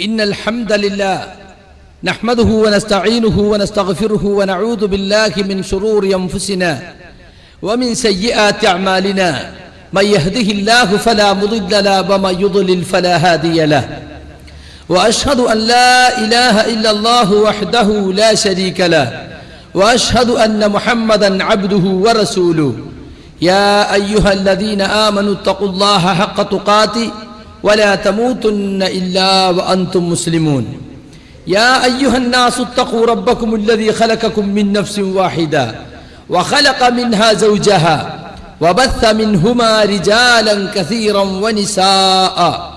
إن الحمد لله نحمده ونستعينه ونستغفره ونعوذ بالله من شرور أنفسنا ومن سيئات أعمالنا. من يهده الله فلا مضل له ومن يضلل فلا هادي له. وأشهد أن لا إله إلا الله وحده لا شريك له. وأشهد أن محمدا عبده ورسوله. يا أيها الذين آمنوا اتقوا الله حق تقاته ولا تموتن إلا وأنتم مسلمون. يا أيها الناس اتقوا ربكم الذي خلقكم من نفس واحدة وخلق منها زوجها وبث منهما رجالا كثيرا ونساء.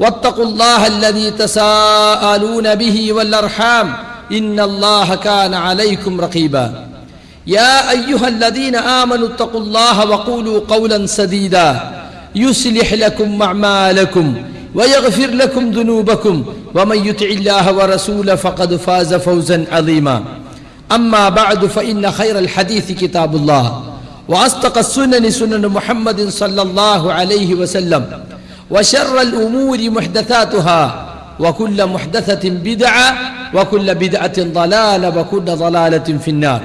واتقوا الله الذي تساءلون به والأرحام. إن الله كان عليكم رقيبا. يا أيها الذين آمنوا اتقوا الله وقولوا قولا سديدا. يصلح لكم أعمالكم ويغفر لكم ذنوبكم ومن يطع الله ورسوله فقد فاز فوزا عظيما. أما بعد فإن خير الحديث كتاب الله وأصدق السنن سنن محمد صلى الله عليه وسلم وشر الأمور محدثاتها وكل محدثة بدعة وكل بدعة ضلالة وكل ضلالة في النار.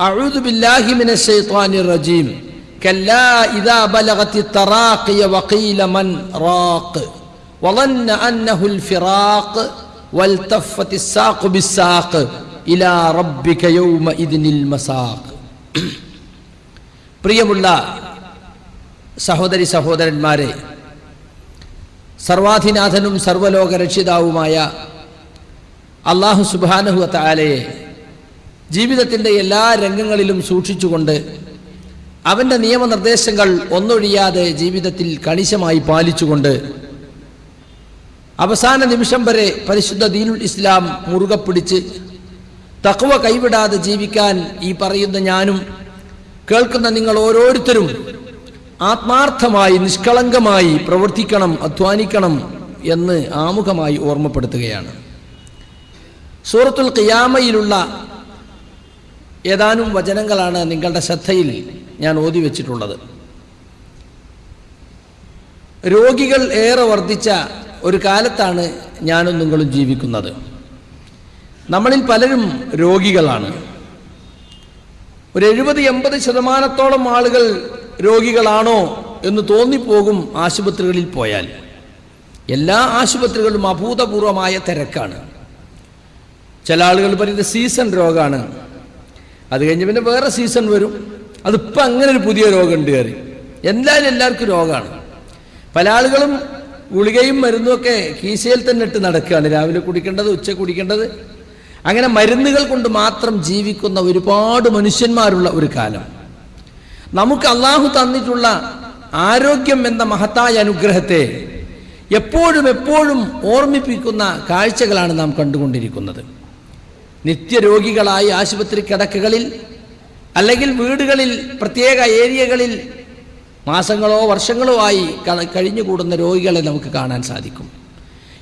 أعوذ بالله من الشيطان الرجيم. كلا إذا بلغت التراقي وقيل من راق وظن أنه الفراق والتفت الساق بالساق إلى ربك يومئذ المساق പ്രിയമുള്ള സഹോദരി സഹോദരന്മാരെ സർവാധിനാഥനും സർവലോക രക്ഷിതാവുമായ അള്ളാഹു സുബാനഹു താലയെ ജീവിതത്തിൻ്റെ എല്ലാ രംഗങ്ങളിലും സൂക്ഷിച്ചുകൊണ്ട് അവന്റെ നിയമനിർദ്ദേശങ്ങൾ ഒന്നൊഴിയാതെ ജീവിതത്തിൽ കണിശമായി പാലിച്ചുകൊണ്ട് അവസാന നിമിഷം വരെ പരിശുദ്ധ ദീനുൽ ഇസ്ലാം മുറുകെ പിടിച്ച് തക്കവ കൈവിടാതെ ജീവിക്കാൻ ഈ പറയുന്ന ഞാനും കേൾക്കുന്ന നിങ്ങൾ ഓരോരുത്തരും ആത്മാർത്ഥമായി നിഷ്കളങ്കമായി പ്രവർത്തിക്കണം അധ്വാനിക്കണം എന്ന് ആമുഖമായി ഓർമ്മപ്പെടുത്തുകയാണ്. സൂറത്തുൽ ഖിയാമയിലുള്ള ഏതാനും വചനങ്ങളാണ് നിങ്ങളുടെ ശ്രദ്ധയിൽ. ഞാൻ ഓതി വെച്ചിട്ടുള്ളത്. രോഗികൾ ഏറെ വർദ്ധിച്ച ഒരു കാലത്താണ് ഞാനും നിങ്ങളും ജീവിക്കുന്നത്. നമ്മളിൽ പലരും രോഗികളാണ്. ഒരു എഴുപത് എൺപത് ശതമാനത്തോളം ആളുകൾ രോഗികളാണോ എന്ന് തോന്നിപ്പോകും ആശുപത്രികളിൽ പോയാൽ. എല്ലാ ആശുപത്രികളും അഭൂതപൂർവമായ തിരക്കാണ്. ചില ആളുകൾ പറയുന്നത് സീസൺ രോഗമാണ് അത് കഴിഞ്ഞ് പിന്നെ വേറെ സീസൺ വരും. അതിപ്പോൾ അങ്ങനെ ഒരു പുതിയ രോഗമുണ്ട് കയറി. എന്തായാലും എല്ലാവർക്കും രോഗമാണ്. പല ആളുകളും ഗുളികയും മരുന്നുമൊക്കെ കീശയിൽ തന്നെ ഇട്ട് നടക്കുകയാണ്. രാവിലെ കുടിക്കേണ്ടത് ഉച്ച കുടിക്കേണ്ടത്. അങ്ങനെ മരുന്നുകൾ കൊണ്ട് മാത്രം ജീവിക്കുന്ന ഒരുപാട് മനുഷ്യന്മാരുള്ള ഒരു കാലം. നമുക്ക് അള്ളാഹു തന്നിട്ടുള്ള ആരോഗ്യം എന്ന മഹത്തായ അനുഗ്രഹത്തെ എപ്പോഴും എപ്പോഴും ഓർമ്മിപ്പിക്കുന്ന കാഴ്ചകളാണ് നാം കണ്ടുകൊണ്ടിരിക്കുന്നത്. നിത്യരോഗികളായി ആശുപത്രി കിടക്കുകളിൽ അല്ലെങ്കിൽ വീടുകളിൽ പ്രത്യേക ഏരിയകളിൽ മാസങ്ങളോ വർഷങ്ങളോ ആയി കഴിഞ്ഞുകൂടുന്ന രോഗികളെ നമുക്ക് കാണാൻ സാധിക്കും.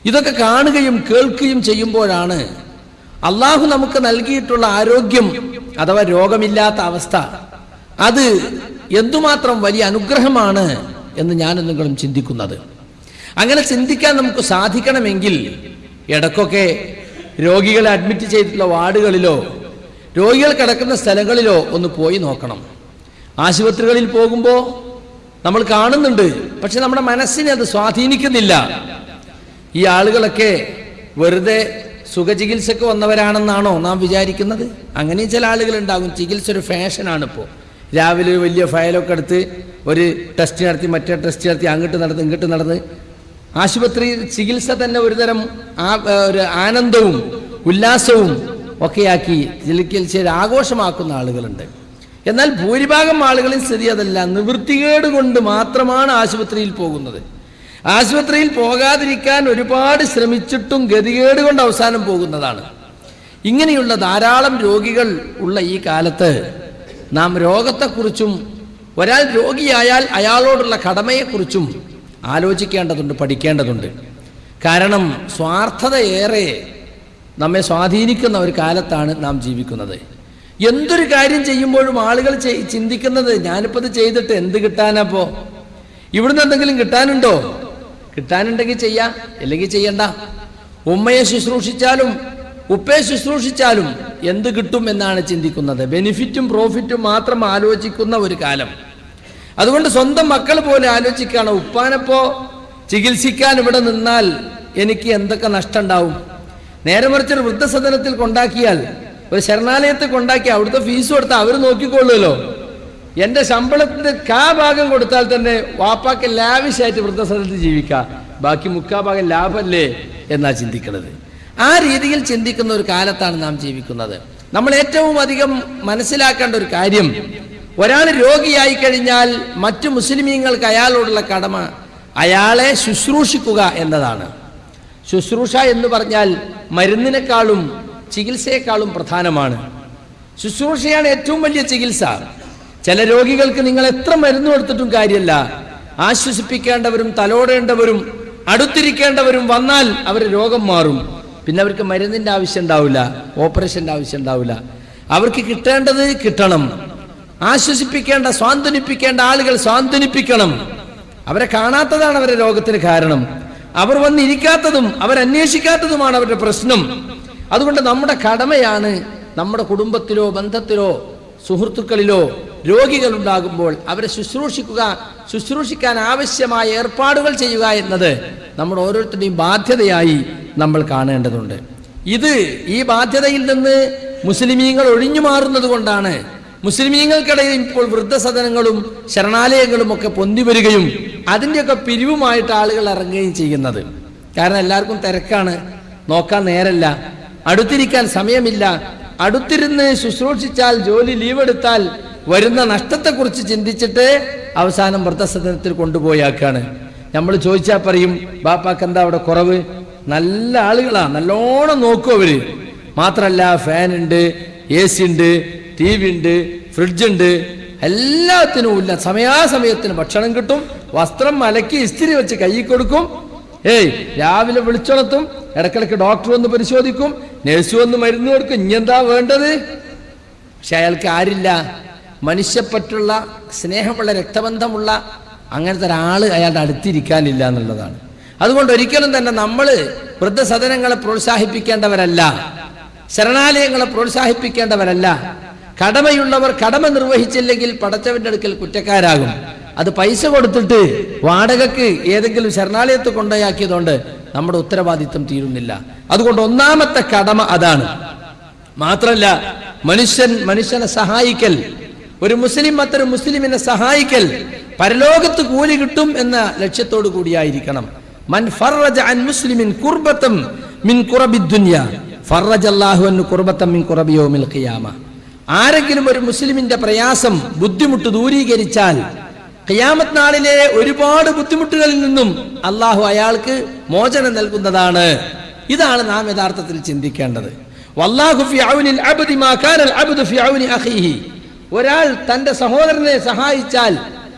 ഇതൊക്കെ കാണുകയും കേൾക്കുകയും ചെയ്യുമ്പോഴാണ് അള്ളാഹു നമുക്ക് നൽകിയിട്ടുള്ള ആരോഗ്യം അഥവാ രോഗമില്ലാത്ത അവസ്ഥ അത് എന്തുമാത്രം വലിയ അനുഗ്രഹമാണ് എന്ന് ഞാൻ നിങ്ങളും ചിന്തിക്കുന്നത്. അങ്ങനെ ചിന്തിക്കാൻ നമുക്ക് സാധിക്കണമെങ്കിൽ ഇടക്കൊക്കെ രോഗികളെ അഡ്മിറ്റ് ചെയ്തിട്ടുള്ള വാർഡുകളിലോ രോഗികൾ കിടക്കുന്ന സ്ഥലങ്ങളിലോ ഒന്ന് പോയി നോക്കണം. ആശുപത്രികളിൽ പോകുമ്പോൾ നമ്മൾ കാണുന്നുണ്ട് പക്ഷെ നമ്മുടെ മനസ്സിനെ അത് സ്വാധീനിക്കുന്നില്ല. ഈ ആളുകളൊക്കെ വെറുതെ സുഖചികിത്സക്ക് വന്നവരാണെന്നാണോ നാം വിചാരിക്കുന്നത്? അങ്ങനെ ചില ആളുകളുണ്ടാകും ചികിത്സ ഒരു ഫാഷനാണ് ഇപ്പോൾ രാവിലെ ഒരു വലിയ ഫയലൊക്കെ എടുത്ത് ഒരു ടെസ്റ്റ് നടത്തി മറ്റേ ടെസ്റ്റ് നടത്തി അങ്ങോട്ട് നടന്ന് ഇങ്ങോട്ട് നടന്ന്. ആശുപത്രി ചികിത്സ തന്നെ ഒരുതരം ആ ഒരു ആനന്ദവും ഉല്ലാസവും ഒക്കെയാക്കി ചികിത്സയിൽ ആഘോഷമാക്കുന്ന ആളുകളുണ്ട്. എന്നാൽ ഭൂരിഭാഗം ആളുകളിൽ സ്ഥിതി അതല്ല. നിവൃത്തികേട് കൊണ്ട് മാത്രമാണ് ആശുപത്രിയിൽ പോകുന്നത്. ആശുപത്രിയിൽ പോകാതിരിക്കാൻ ഒരുപാട് ശ്രമിച്ചിട്ടും ഗതികേട് കൊണ്ട് അവസാനം പോകുന്നതാണ്. ഇങ്ങനെയുള്ള ധാരാളം രോഗികൾ ഉള്ള ഈ കാലത്ത് നാം രോഗത്തെക്കുറിച്ചും ഒരാൾ രോഗിയായാൽ അയാളോടുള്ള കടമയെക്കുറിച്ചും ആലോചിക്കേണ്ടതുണ്ട് പഠിക്കേണ്ടതുണ്ട്. കാരണം സ്വാർത്ഥത ഏറെ നമ്മെ സ്വാധീനിക്കുന്ന ഒരു കാലത്താണ് നാം ജീവിക്കുന്നത്. എന്തൊരു കാര്യം ചെയ്യുമ്പോഴും ആളുകൾ ചിന്തിക്കുന്നത് ഞാനിപ്പോൾ ഇത് ചെയ്തിട്ട് എന്ത് കിട്ടാനപ്പോ ഇവിടുന്ന് എന്തെങ്കിലും കിട്ടാനുണ്ടോ? കിട്ടാനുണ്ടെങ്കിൽ ചെയ്യാം അല്ലെങ്കിൽ ചെയ്യണ്ട. ഉമ്മയെ ശുശ്രൂഷിച്ചാലും ഉപ്പയെ ശുശ്രൂഷിച്ചാലും എന്ത് കിട്ടും എന്നാണ് ചിന്തിക്കുന്നത്. ബെനിഫിറ്റും പ്രോഫിറ്റും മാത്രം ആലോചിക്കുന്ന ഒരു കാലം. അതുകൊണ്ട് സ്വന്തം മക്കൾ പോലെ ആലോചിക്കുകയാണ്. ഉപ്പാനപ്പോ ചികിത്സിക്കാൻ ഇവിടെ നിന്നാൽ എനിക്ക് എന്തൊക്കെ നഷ്ടം ഉണ്ടാവും? നേരെ മറിച്ച് ഒരു വൃദ്ധസദനത്തിൽ കൊണ്ടാക്കിയാൽ ഒരു ശരണാലയത്തിൽ കൊണ്ടാക്കി അവിടുത്തെ ഫീസ് കൊടുത്താൽ അവർ നോക്കിക്കൊള്ളുമല്ലോ എന്റെ ശമ്പളത്തിന്റെ കാ ഭാഗം കൊടുത്താൽ തന്നെ വാപ്പാക്ക് ലാവിഷായിട്ട് വൃദ്ധസദനത്തിൽ ജീവിക്കാം. ബാക്കി മുക്കാ ഭാഗം ലാഭമല്ലേ എന്നാ ചിന്തിക്കുന്നത് ആ രീതിയിൽ ചിന്തിക്കുന്ന ഒരു കാലത്താണ് നാം ജീവിക്കുന്നത്. നമ്മൾ ഏറ്റവും അധികം മനസ്സിലാക്കേണ്ട ഒരു കാര്യം ഒരാൾ രോഗിയായി കഴിഞ്ഞാൽ മറ്റു മുസ്ലിമീങ്ങൾക്ക് അയാളോടുള്ള കടമ അയാളെ ശുശ്രൂഷിക്കുക എന്നതാണ്. ശുശ്രൂഷ എന്ന് പറഞ്ഞാൽ മരുന്നിനേക്കാളും ചികിത്സയെക്കാളും പ്രധാനമാണ്. ശുശ്രൂഷയാണ് ഏറ്റവും വലിയ ചികിത്സ. ചില രോഗികൾക്ക് നിങ്ങൾ എത്ര മരുന്ന് കൊടുത്തിട്ടും കാര്യമല്ല ആശ്വസിപ്പിക്കേണ്ടവരും തലോടേണ്ടവരും അടുത്തിരിക്കേണ്ടവരും വന്നാൽ അവർ രോഗം മാറും. പിന്നെ അവർക്ക് മരുന്നിന്റെ ആവശ്യം ഉണ്ടാവില്ല ഓപ്പറേഷന്റെ ആവശ്യം ഉണ്ടാവില്ല. അവർക്ക് കിട്ടേണ്ടത് കിട്ടണം. ആശ്വസിപ്പിക്കേണ്ട സ്വാന്തനിപ്പിക്കേണ്ട ആളുകൾ സ്വാന്തനിപ്പിക്കണം. അവരെ കാണാത്തതാണ് അവരെ രോഗത്തിന് കാരണം. അവർ വന്നിരിക്കാത്തതും അവരന്വേഷിക്കാത്തതുമാണ് അവരുടെ പ്രശ്നം. അതുകൊണ്ട് നമ്മുടെ കടമയാണ് നമ്മുടെ കുടുംബത്തിലോ ബന്ധത്തിലോ സുഹൃത്തുക്കളിലോ രോഗികൾ ഉണ്ടാകുമ്പോൾ അവരെ ശുശ്രൂഷിക്കുക ശുശ്രൂഷിക്കാൻ ആവശ്യമായ ഏർപ്പാടുകൾ ചെയ്യുക എന്നത് നമ്മുടെ ഓരോരുത്തരുടെയും ബാധ്യതയായി നമ്മൾ കാണേണ്ടതുണ്ട്. ഇത് ഈ ബാധ്യതയിൽ നിന്ന് മുസ്ലിമീങ്ങൾ ഒഴിഞ്ഞു മാറുന്നത് കൊണ്ടാണ് മുസ്ലിമീങ്ങൾക്കിടയിൽ ഇപ്പോൾ വൃദ്ധസദനങ്ങളും ശരണാലയങ്ങളും ഒക്കെ പൊന്തി വരികയും അതിന്റെയൊക്കെ പിരിവുമായിട്ട് ആളുകൾ ഇറങ്ങുകയും ചെയ്യുന്നത്. കാരണം എല്ലാവർക്കും തിരക്കാണ്. നോക്കാൻ നേരല്ല. അടുത്തിരിക്കാൻ സമയമില്ല. അടുത്തിരുന്ന് ശുശ്രൂഷിച്ചാൽ ജോലി ലീവെടുത്താൽ വരുന്ന നഷ്ടത്തെക്കുറിച്ച് ചിന്തിച്ചിട്ട് അവസാനം വൃദ്ധസദനത്തിൽ കൊണ്ടുപോയാക്കാണ്. നമ്മൾ ചോദിച്ചാൽ പറയും ബാപ്പാക്ക് എന്താ അവിടെ കുറവ്? നല്ല ആളുകളാണ് നല്ലോണം നോക്കും അവർ. മാത്രല്ല ഫാനുണ്ട് എ സി ഉണ്ട് ടി വി ഉണ്ട് ഫ്രിഡ്ജ് ഉണ്ട് എല്ലാത്തിനും ഇല്ല. സമയാസമയത്തിന് ഭക്ഷണം കിട്ടും വസ്ത്രം മലക്കി ഇസ്തിരി വെച്ച് കൈ കൊടുക്കും. ഏയ് രാവിലെ വിളിച്ചുണർത്തും ഇടക്കിടക്ക് ഡോക്ടർ വന്ന് പരിശോധിക്കും നേഴ്സ് വന്ന് മരുന്ന് കൊടുക്കും. ഇനിയെന്താ വേണ്ടത്? പക്ഷെ അയാൾക്ക് ആരില്ല. മനുഷ്യപ്പറ്റുള്ള സ്നേഹമുള്ള രക്തബന്ധമുള്ള അങ്ങനത്തെ ഒരാൾ അയാളുടെ അടുത്തിരിക്കാനില്ല എന്നുള്ളതാണ്. അതുകൊണ്ട് ഒരിക്കലും തന്നെ നമ്മൾ വൃദ്ധസദനങ്ങളെ പ്രോത്സാഹിപ്പിക്കേണ്ടവരല്ല. ശരണാലയങ്ങളെ പ്രോത്സാഹിപ്പിക്കേണ്ടവരല്ല. കടമയുള്ളവർ കടമ നിർവഹിച്ചില്ലെങ്കിൽ പടച്ചവന്റെ അടുക്കൽ കുറ്റക്കാരാകും. അത് പൈസ കൊടുത്തിട്ട് വാടകക്ക് ഏതെങ്കിലും ശരണാലയത്ത് കൊണ്ടുപോയാക്കിയതുകൊണ്ട് നമ്മുടെ ഉത്തരവാദിത്വം തീരുന്നില്ല. അതുകൊണ്ട് ഒന്നാമത്തെ കടമ അതാണ്. മാത്രല്ല മനുഷ്യൻ മനുഷ്യനെ സഹായിക്കൽ ഒരു മുസ്ലിം മറ്റൊരു മുസ്ലിമിനെ സഹായിക്കൽ പരലോകത്ത് കൂലി കിട്ടും എന്ന ലക്ഷ്യത്തോടു കൂടിയായിരിക്കണം. മൻ ഫറജ അൻ മുസ്ലിമിൻ കുർബത്തം മിൻ കുറബി ദുനിയ. ഫറജ അല്ലാഹു അൻ കുർബത്തം മിൻ കുറബിയോ യൗമിൽ ഖിയാമ. ആരെങ്കിലും ഒരു മുസ്ലിമിന്റെ പ്രയാസം ബുദ്ധിമുട്ട് ദൂരീകരിച്ചാൽ ഖിയാമത്ത് നാളിലെ ഒരുപാട് ബുദ്ധിമുട്ടുകളിൽ നിന്നും അള്ളാഹു അയാൾക്ക് മോചനം നൽകുന്നതാണ്. ഇതാണ് നാം യഥാർത്ഥത്തിൽ ചിന്തിക്കേണ്ടത്. ഒരാൾ തന്റെ സഹോദരനെ സഹായിച്ചാൽ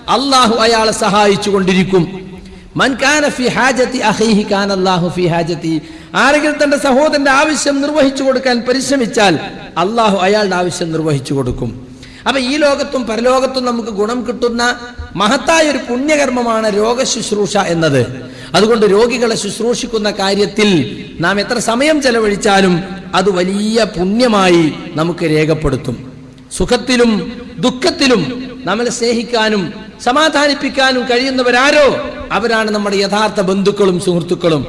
അള്ളാഹു അയാളെ സഹായിച്ചു കൊണ്ടിരിക്കും മൻ കാന ഫി ഹാജത്തി അഖീഹി കാന അല്ലാഹു ഫി ഹാജത്തി. ആരെങ്കിലും തന്റെ സഹോദരന്റെ ആവശ്യം നിർവഹിച്ചു കൊടുക്കാൻ പരിശ്രമിച്ചാൽ അള്ളാഹു അയാളുടെ ആവശ്യം നിർവഹിച്ചു കൊടുക്കും. അപ്പൊ ഈ ലോകത്തും പരലോകത്തും നമുക്ക് ഗുണം കിട്ടുന്ന മഹത്തായ ഒരു പുണ്യകർമ്മമാണ് രോഗശുശ്രൂഷ എന്നത്. അതുകൊണ്ട് രോഗികളെ ശുശ്രൂഷിക്കുന്ന കാര്യത്തിൽ നാം എത്ര സമയം ചെലവഴിച്ചാലും അത് വലിയ പുണ്യമായി നമുക്ക് രേഖപ്പെടുത്തും. സുഖത്തിലും ദുഃഖത്തിലും നമ്മളെ സ്നേഹിക്കാനും സമാധാനിപ്പിക്കാനും കഴിയുന്നവരാരോ? അവരാണ് നമ്മുടെ യഥാർത്ഥ ബന്ധുക്കളും സുഹൃത്തുക്കളും.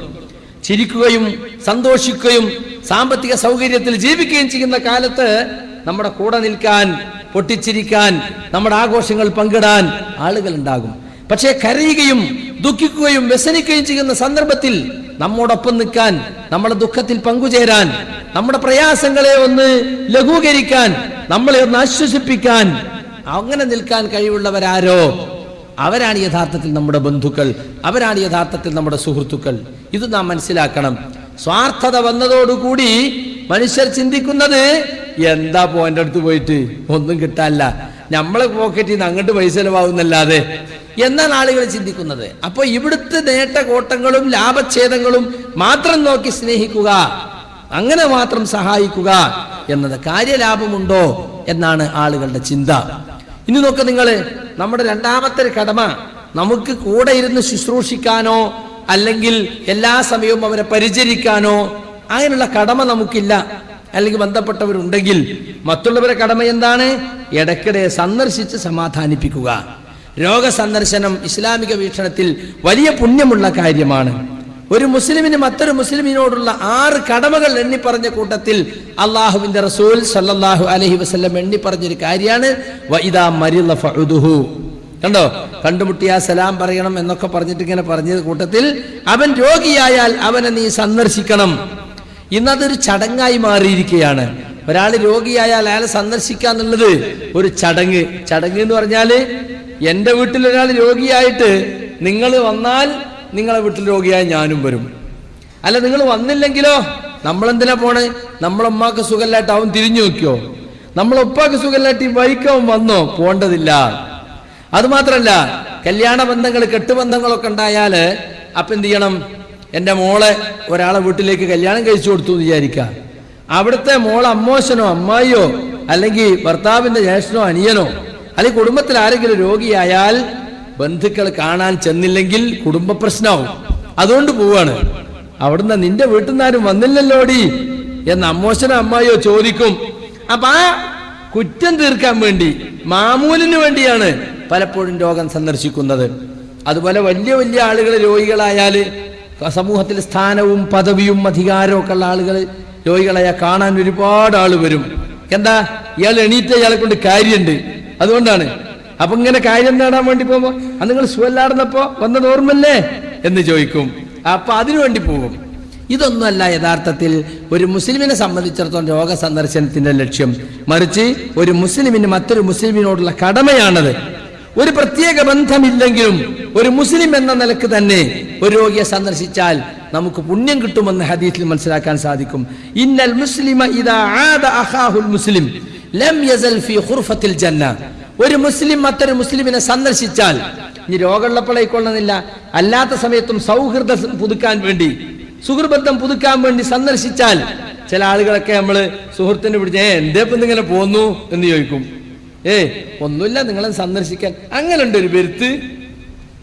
ചിരിക്കുകയും സന്തോഷിക്കുകയും സാമ്പത്തിക സൗകര്യത്തിൽ ജീവിക്കുകയും ചെയ്യുന്ന കാലത്ത് നമ്മുടെ കൂടെ നിൽക്കാൻ പൊട്ടിച്ചിരിക്കാൻ നമ്മുടെ ആഘോഷങ്ങൾ പങ്കിടാൻ ആളുകൾ ഉണ്ടാകും പക്ഷേ കരയുകയും ദുഃഖിക്കുകയും വ്യസനിക്കുകയും ചെയ്യുന്ന സന്ദർഭത്തിൽ നമ്മോടൊപ്പം നിൽക്കാൻ നമ്മുടെ ദുഃഖത്തിൽ പങ്കുചേരാൻ നമ്മുടെ പ്രയാസങ്ങളെ ഒന്ന് ലഘൂകരിക്കാൻ നമ്മളെ ഒന്ന് ആശ്വസിപ്പിക്കാൻ അങ്ങനെ നിൽക്കാൻ കഴിവുള്ളവരാരോ? അവരാണ് യഥാർത്ഥത്തിൽ നമ്മുടെ ബന്ധുക്കൾ അവരാണ് യഥാർത്ഥത്തിൽ നമ്മുടെ സുഹൃത്തുക്കൾ. ഇത് നാം മനസ്സിലാക്കണം. സ്വാർത്ഥത വന്നതോടുകൂടി മനുഷ്യർ ചിന്തിക്കുന്നത് എന്താ പോന്റെ അടുത്ത് പോയിട്ട്? ഒന്നും കിട്ടാനില്ല. നമ്മളെ പോക്കറ്റിൽ നിന്ന് അങ്ങോട്ട് പൈസ ചെലവാകുന്നല്ലാതെ. എന്നാണ് ആളുകൾ ചിന്തിക്കുന്നത് അപ്പൊ ഇവിടുത്തെ നേട്ടകോട്ടങ്ങളും ലാഭച്ഛേദങ്ങളും മാത്രം നോക്കി സ്നേഹിക്കുക അങ്ങനെ മാത്രം സഹായിക്കുക എന്നത് കാര്യലാഭമുണ്ടോ എന്നാണ് ആളുകളുടെ ചിന്ത. ഇനി നോക്ക് നിങ്ങൾ നമ്മുടെ രണ്ടാമത്തെ ഒരു കടമ നമുക്ക് കൂടെ ഇരുന്ന് ശുശ്രൂഷിക്കാനോ അല്ലെങ്കിൽ എല്ലാ സമയവും അവരെ പരിചരിക്കാനോ അങ്ങനെയുള്ള കടമ നമുക്കില്ല. അല്ലെങ്കിൽ ബന്ധപ്പെട്ടവരുണ്ടെങ്കിൽ മറ്റുള്ളവരെ കടമ എന്താണ്? ഇടയ്ക്കിടെ സന്ദർശിച്ച് സമാധാനിപ്പിക്കുക. രോഗസന്ദർശനം ഇസ്ലാമിക വീക്ഷണത്തിൽ വലിയ പുണ്യമുള്ള കാര്യമാണ്. ഒരു മുസ്ലിമിന് മറ്റൊരു മുസ്ലിമിനോടുള്ള ആറ് കടമകൾ എണ്ണി പറഞ്ഞ കൂട്ടത്തിൽ അള്ളാഹുവിന്റെ റസൂൽ സല്ലാഹു അലഹി വസ്ലം എണ്ണി പറഞ്ഞൊരു കാര്യമാണ്. വഇദാ മരിള ഫഉദുഹു. കണ്ടോ? കണ്ടുമുട്ടിയ സലാം പറയണം എന്നൊക്കെ പറഞ്ഞിട്ട് ഇങ്ങനെ പറഞ്ഞ കൂട്ടത്തിൽ അവൻ രോഗിയായാൽ അവനെ നീ സന്ദർശിക്കണം. ഇന്നതൊരു ചടങ്ങായി മാറിയിരിക്കുകയാണ്. ഒരാൾ രോഗിയായാൽ അയാളെ സന്ദർശിക്കുക എന്നുള്ളത് ഒരു ചടങ്ങ്. ചടങ്ങ് എന്ന് പറഞ്ഞാൽ എന്റെ വീട്ടിൽ ഒരാൾ രോഗിയായിട്ട് നിങ്ങൾ വന്നാൽ നിങ്ങളെ വീട്ടിൽ രോഗിയായ ഞാനും വരും. അല്ല നിങ്ങൾ വന്നില്ലെങ്കിലോ? നമ്മളെന്തിനാ പോണേ? നമ്മളമ്മക്ക് സുഖമില്ലായിട്ട് അവൻ തിരിഞ്ഞു നോക്കിയോ? നമ്മളൊപ്പാക്ക് സുഖമില്ലായിട്ട് ഈ വൈക്കവൻ വന്നോ? പോണ്ടതില്ല. അതുമാത്രല്ല കല്യാണ ബന്ധങ്ങൾ കെട്ടുബന്ധങ്ങളൊക്കെ ഉണ്ടായാൽ അപ്പൊ എന്ത് ചെയ്യണം? എന്റെ മോളെ ഒരാളെ വീട്ടിലേക്ക് കല്യാണം കഴിച്ചു കൊടുത്തു എന്ന് വിചാരിക്കുക അവിടുത്തെ മോളെ അമ്മോശനോ അമ്മായിയോ അല്ലെങ്കിൽ ഭർത്താവിന്റെ ജ്യേഷ്ഠനോ അനിയനോ അല്ലെങ്കിൽ കുടുംബത്തിൽ ആരെങ്കിലും രോഗിയായാൽ ബന്ധുക്കൾ കാണാൻ ചെന്നില്ലെങ്കിൽ കുടുംബ പ്രശ്നമാവും. അതുകൊണ്ട് പോവാണ്. അവിടുന്ന് നിന്റെ വീട്ടിൽ നിന്നാരും വന്നില്ലല്ലോടി എന്ന് അമ്മോശനോ അമ്മായിയോ ചോദിക്കും. അപ്പൊ ആ കുറ്റം തീർക്കാൻ വേണ്ടി മാമൂലിന് വേണ്ടിയാണ് പലപ്പോഴും രോഗം സന്ദർശിക്കുന്നത്. അതുപോലെ വലിയ വലിയ ആളുകൾ രോഗികളായാൽ സമൂഹത്തിൽ സ്ഥാനവും പദവിയും അധികാരവും ഒക്കെ ഉള്ള ആളുകൾ രോഗികളായ കാണാൻ ഒരുപാട് ആൾ വരും. എന്താ? ഇയാൾ എണീറ്റ ഇയാളെ കൊണ്ട് കാര്യമുണ്ട്. അതുകൊണ്ടാണ് അപ്പൊ ഇങ്ങനെ കാര്യം നേടാൻ വേണ്ടി പോകുമ്പോ അത് നിങ്ങൾ സുഖല്ലാടുന്നപ്പോ വന്നത് ഓർമ്മല്ലേ? എന്ന് ചോദിക്കും. അപ്പൊ അതിനു വേണ്ടി പോകും. ഇതൊന്നുമല്ല യഥാർത്ഥത്തിൽ ഒരു മുസ്ലിമിനെ സംബന്ധിച്ചിടത്തോളം രോഗ സന്ദർശനത്തിന്റെ ലക്ഷ്യം. മറിച്ച് ഒരു മുസ്ലിമിന് മറ്റൊരു മുസ്ലിമിനോടുള്ള കടമയാണത്. ഒരു പ്രത്യേക ബന്ധമില്ലെങ്കിലും ഒരു മുസ്ലിം എന്ന നിലയ്ക്ക് തന്നെ ഒരു രോഗിയെ സന്ദർശിച്ചാൽ നമുക്ക് പുണ്യം കിട്ടുമെന്ന് ഹദീസിൽ മനസ്സിലാക്കാൻ സാധിക്കും. ഇന്നൽ മുസ്ലിമ ഇദാ ആദ അഖാഹുൽ മുസ്ലിം ലം യസൽ ഫീ ഖുർഫത്തിൽ ജന്ന. ഒരു മുസ്ലിം മറ്റൊരു മുസ്ലിമിനെ സന്ദർശിച്ചാൽ ഇനി രോഗമുള്ളപ്പോഴേക്കൊള്ളുന്നില്ല അല്ലാത്ത സമയത്തും സൗഹൃദം പുതുക്കാൻ വേണ്ടി സുഹൃബന്ധം പുതുക്കാൻ വേണ്ടി സന്ദർശിച്ചാൽ ചില ആളുകളൊക്കെ നമ്മൾ സുഹൃത്തിനെ പിടിച്ച് ഏ എന്തേ ഇപ്പം ഇങ്ങനെ പോന്നു? എന്ന് ചോദിക്കും. ഏ ഒന്നുമില്ല നിങ്ങളെ സന്ദർശിക്കാൻ. അങ്ങനെ ഉണ്ട് ഒരു പെരുത്ത്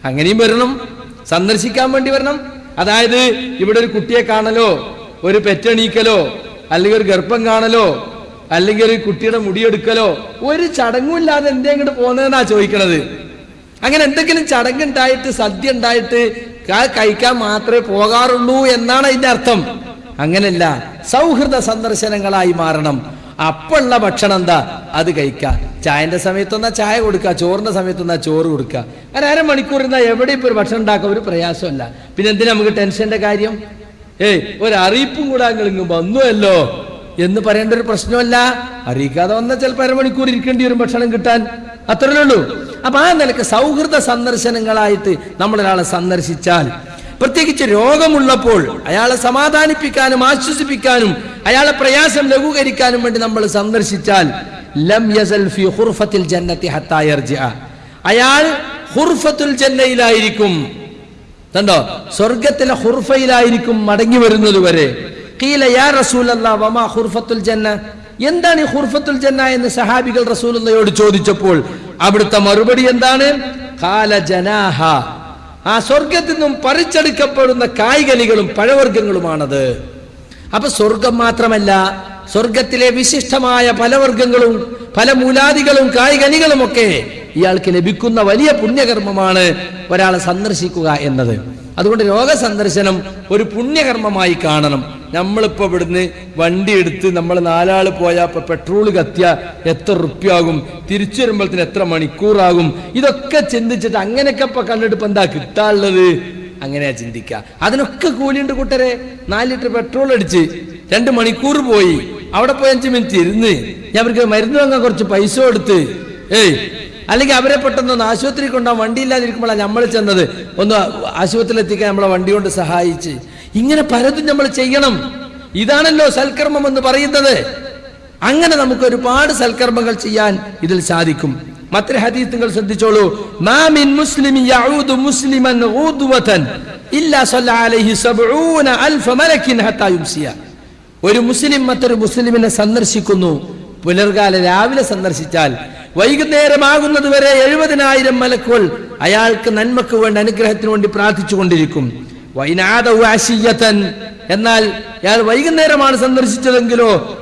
അങ്ങനെയും വരണം. സന്ദർശിക്കാൻ വേണ്ടി വരണം. അതായത് ഇവിടെ ഒരു കുട്ടിയെ കാണലോ ഒരു പെറ്റണീക്കലോ അല്ലെങ്കിൽ ഒരു ഗർഭം കാണലോ അല്ലെങ്കിൽ ഒരു കുട്ടിയുടെ മുടിയെടുക്കലോ ഒരു ചടങ്ങും ഇല്ലാതെ എന്തേ ഇങ്ങോട്ട് പോകുന്നതെന്നാ ചോദിക്കണത്? അങ്ങനെ എന്തെങ്കിലും ചടങ്ങുണ്ടായിട്ട് സദ്യ ഉണ്ടായിട്ട് കഴിക്കാൻ മാത്രമേ പോകാറുള്ളൂ എന്നാണ് അതിന്റെ അർത്ഥം. അങ്ങനെയല്ല സൗഹൃദ സന്ദർശനങ്ങളായി മാറണം. അപ്പുള്ള ഭക്ഷണം എന്താ? അത് കഴിക്കുക ചായന്റെ സമയത്തൊന്നാ ചായ കൊടുക്കുക ചോറിന്റെ സമയത്തൊന്നാ ചോറ് കൊടുക്കുക അങ്ങനെ അരമണിക്കൂർ ഇരുന്നാ എവിടെ ഇപ്പൊ ഒരു ഭക്ഷണം ഉണ്ടാക്കുക ഒരു പ്രയാസമല്ല പിന്നെ എന്തിനാ നമുക്ക് ടെൻഷന്റെ കാര്യം? ഏയ് ഒരു അറിയിപ്പും കൂടെ അങ്ങ് വന്നുവല്ലോ. എന്ന് പറയേണ്ട ഒരു പ്രശ്നമല്ല. അറിയിക്കാതെ വന്നാൽ ചിലപ്പോൾ അരമണിക്കൂർ ഇരിക്കേണ്ടി വരും ഭക്ഷണം കിട്ടാൻ. അത്രേ ഉള്ളൂ. അപ്പൊ ആ നിലയ്ക്ക് സൗഹൃദ സന്ദർശനങ്ങളായിട്ട് നമ്മൾ ഒരാളെ സന്ദർശിച്ചാൽ പ്രത്യേകിച്ച് രോഗമുള്ളപ്പോൾ അയാളെ സമാധാനിപ്പിക്കാനും ആശ്വസിപ്പിക്കാനും അയാളെ പ്രയാസം ലഘൂകരിക്കാനും വേണ്ടി നമ്മൾ സന്ദർശിച്ചാൽ ലം യസൽ ഫി ഹുർഫത്തിൽ ജന്നത്തി. അയാൾ ഹുർഫത്തുൽ ജന്നയിലായിരിക്കും. കണ്ടോ? സ്വർഗത്തിലെ ഹുർഫയിലായിരിക്കും മടങ്ങി വരുന്നത് വരെ. ഖീല യാ റസൂലല്ലാ വമാ ജന്ന. എന്താണ് ഈ ഹുർഫത്തുൽ ജന്ന എന്ന് സഹാബികൾ റസൂലുള്ളയോട് ചോദിച്ചപ്പോൾ അവിടുത്തെ മറുപടി എന്താണ്? ഖാല ജനാഹ. ആ സ്വർഗത്തിൽ നിന്നും പറിച്ചെടുക്കപ്പെടുന്ന കായ്കനികളും പഴവർഗങ്ങളുമാണത്. അപ്പൊ സ്വർഗം മാത്രമല്ല സ്വർഗത്തിലെ വിശിഷ്ടമായ പലവർഗങ്ങളും പല മൂലാദികളും കായ്കനികളും ഒക്കെ ഇയാൾക്ക് ലഭിക്കുന്ന വലിയ പുണ്യകർമ്മമാണ് ഒരാളെ സന്ദർശിക്കുക എന്നത്. അതുകൊണ്ട് രോഗ സന്ദർശനം ഒരു പുണ്യകർമ്മമായി കാണണം. നമ്മളിപ്പോ ഇവിടുന്ന് വണ്ടി എടുത്ത് നമ്മൾ നാലാൾ പോയാൽ ഇപ്പൊ പെട്രോൾ കത്തിയ എത്ര റുപ്യാകും? തിരിച്ചു വരുമ്പോഴത്തേന് എത്ര മണിക്കൂറാകും? ഇതൊക്കെ ചിന്തിച്ചിട്ട് അങ്ങനെയൊക്കെ ഇപ്പൊ കണ്ടിട്ട് ഇപ്പൊ എന്താ കിട്ടാനുള്ളത്? അങ്ങനെയാ ചിന്തിക്കുക അതിനൊക്കെ കൂലിയുണ്ട് കൂട്ടരെ. നാല് ലിറ്റർ പെട്രോൾ അടിച്ച് രണ്ട് മണിക്കൂർ പോയി. അവിടെ പോയി അഞ്ച് മിനിറ്റ് ഇരുന്ന്. ഞാൻ അവർക്ക് മരുന്ന് വാങ്ങാൻ കുറച്ച് പൈസ കൊടുത്ത്. ഏയ് അല്ലെങ്കിൽ അവരെ പെട്ടെന്ന് ആശുപത്രി കൊണ്ടാ വണ്ടി ഇല്ലാതിരിക്കുമ്പോഴാണ് നമ്മൾ ചെന്നത്. ഒന്ന് ആശുപത്രിയിൽ എത്തിക്കാൻ നമ്മളെ വണ്ടി കൊണ്ട് സഹായിച്ച്. ഇങ്ങനെ പലതും നമ്മൾ ചെയ്യണം. ഇതാണല്ലോ സൽക്കർമ്മം എന്ന് പറയുന്നത്. അങ്ങനെ നമുക്ക് ഒരുപാട് സൽക്കർമ്മങ്ങൾ ചെയ്യാൻ ഇതിൽ സാധിക്കും. മറ്റൊരു ഹദീസ് നിങ്ങൾ ശ്രദ്ധിച്ചോളൂ. മാമിൻ യഊദു മുസ്ലിമൻ ഇല്ലാ സല്ല അലൈഹി അൽഫ മലക്കിൻ യുംസിയ. ഒരു മുസ്ലിം മറ്റൊരു മുസ്ലിമിനെ സന്ദർശിക്കുന്നു. പുലർകാല രാവിലെ സന്ദർശിച്ചാൽ വൈകുന്നേരമാകുന്നത് വരെ എഴുപതിനായിരം മലക്കുകൾ അയാൾക്ക് നന്മക്ക് വേണ്ടി അനുഗ്രഹത്തിന് വേണ്ടി പ്രാർത്ഥിച്ചു കൊണ്ടിരിക്കും എന്നാൽ അയാൾ വൈകുന്നേരമാണ് സന്ദർശിച്ചതെങ്കിലോ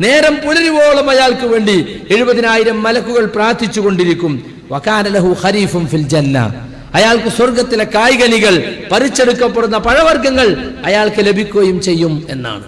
നേരം പുലരുവോളം അയാൾക്ക് വേണ്ടി എഴുപതിനായിരം മലക്കുകൾ പ്രാർത്ഥിച്ചു കൊണ്ടിരിക്കും. അയാൾക്ക് സ്വർഗത്തിലെ കായ്കനികൾ പറിച്ചെടുക്കപ്പെടുന്ന പഴവർഗങ്ങൾ അയാൾക്ക് ലഭിക്കുകയും ചെയ്യും എന്നാണ്.